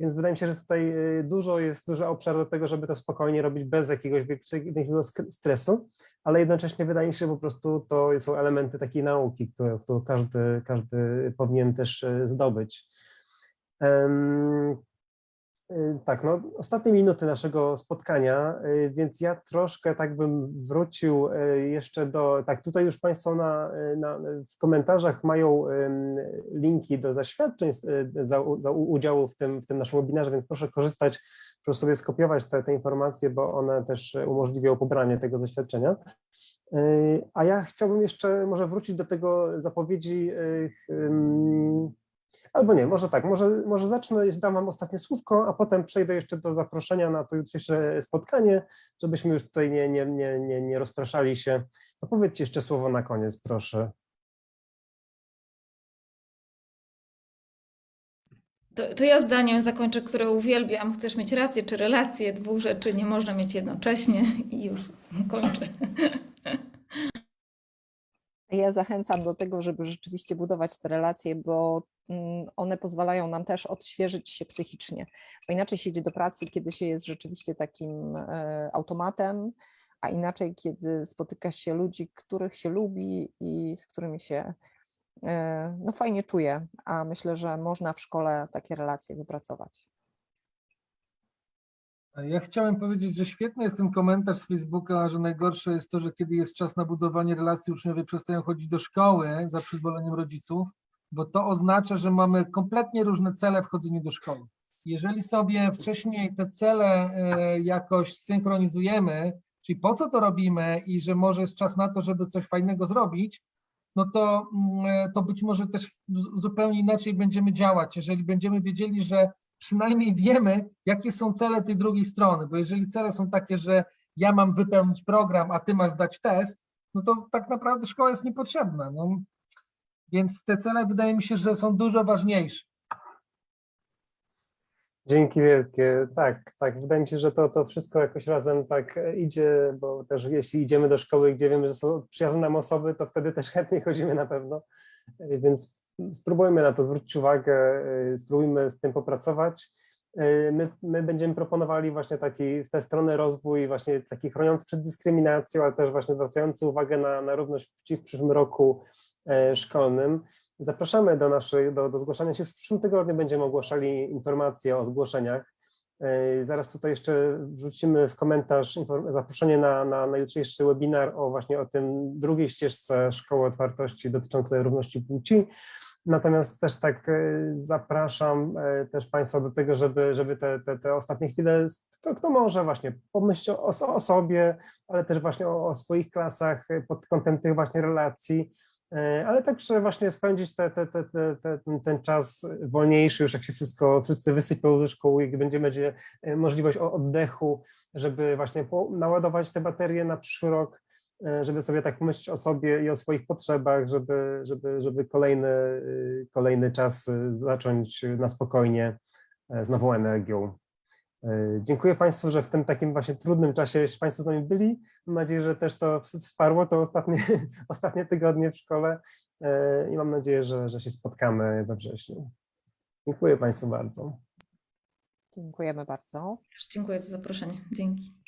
A: Więc wydaje mi się, że tutaj dużo jest, duży obszar do tego, żeby to spokojnie robić bez jakiegoś większego stresu, ale jednocześnie wydaje mi się, że po prostu to są elementy takiej nauki, które, każdy, każdy powinien też zdobyć. Tak, no ostatnie minuty naszego spotkania, więc ja troszkę tak bym wrócił jeszcze do, tak tutaj już Państwo na, na, w komentarzach mają linki do zaświadczeń za, za udziału w tym, w tym naszym webinarze, więc proszę korzystać, proszę sobie skopiować te, te informacje, bo one też umożliwią pobranie tego zaświadczenia. A ja chciałbym jeszcze może wrócić do tego zapowiedzi Albo nie, może tak, może, może zacznę, dam Wam ostatnie słówko, a potem przejdę jeszcze do zaproszenia na to jutrzejsze spotkanie, żebyśmy już tutaj nie, nie, nie, nie, nie rozpraszali się. To powiedzcie jeszcze słowo na koniec, proszę.
D: To, to ja zdaniem zakończę, które uwielbiam. Chcesz mieć rację czy relację? Dwóch rzeczy nie można mieć jednocześnie i już kończę.
B: Ja zachęcam do tego, żeby rzeczywiście budować te relacje, bo one pozwalają nam też odświeżyć się psychicznie, bo inaczej się idzie do pracy, kiedy się jest rzeczywiście takim automatem, a inaczej, kiedy spotyka się ludzi, których się lubi i z którymi się no, fajnie czuje, a myślę, że można w szkole takie relacje wypracować.
C: Ja chciałem powiedzieć, że świetny jest ten komentarz z Facebooka, że najgorsze jest to, że kiedy jest czas na budowanie relacji, uczniowie przestają chodzić do szkoły za przyzwoleniem rodziców, bo to oznacza, że mamy kompletnie różne cele w chodzeniu do szkoły. Jeżeli sobie wcześniej te cele e, jakoś synchronizujemy, czyli po co to robimy i że może jest czas na to, żeby coś fajnego zrobić, no to, mm, to być może też zupełnie inaczej będziemy działać, jeżeli będziemy wiedzieli, że przynajmniej wiemy, jakie są cele tej drugiej strony, bo jeżeli cele są takie, że ja mam wypełnić program, a ty masz dać test, no to tak naprawdę szkoła jest niepotrzebna. No. Więc te cele wydaje mi się, że są dużo ważniejsze.
A: Dzięki wielkie. Tak, tak. Wydaje mi się, że to, to wszystko jakoś razem tak e, idzie, bo też jeśli idziemy do szkoły, gdzie wiemy, że są przyjazne nam osoby, to wtedy też chętnie chodzimy na pewno. E, Więc spróbujmy na to zwrócić uwagę, e, spróbujmy z tym popracować. E, My, my będziemy proponowali właśnie taki, z tej strony rozwój właśnie taki chroniący przed dyskryminacją, ale też właśnie zwracający uwagę na, na równość płci w przyszłym roku e, szkolnym. Zapraszamy do naszej, do, do zgłaszania się. Już w przyszłym tygodniu będziemy ogłaszali informacje o zgłoszeniach. Yy, Zaraz tutaj jeszcze wrzucimy w komentarz zaproszenie na, na, na jutrzejszy webinar o właśnie o tym drugiej ścieżce Szkoły Otwartości dotyczącej równości płci. Natomiast też tak yy, zapraszam yy, też Państwa do tego, żeby, żeby te, te, te ostatnie chwile, kto, kto może właśnie pomyśleć o, o sobie, ale też właśnie o, o swoich klasach yy, pod kątem tych właśnie relacji, E, ale także właśnie spędzić te, te, te, te, te, ten, ten czas wolniejszy, już jak się wszystko, wszyscy wysypią ze szkoły, gdy będzie, będzie e, możliwość oddechu, żeby właśnie naładować te baterie na przyszły rok, e, żeby sobie tak myśleć o sobie i o swoich potrzebach, żeby, żeby, żeby kolejny, y, kolejny czas y, zacząć na spokojnie e, z nową energią. E, Dziękuję Państwu, że w tym takim właśnie trudnym czasie jeszcze Państwo z nami byli. Mam nadzieję, że też to ws- wsparło to ostatnie, ostatnie tygodnie w szkole e, i mam nadzieję, że, że się spotkamy we wrześniu. Dziękuję Państwu bardzo.
E: Dziękujemy bardzo.
D: Dziękuję za zaproszenie. Dzięki.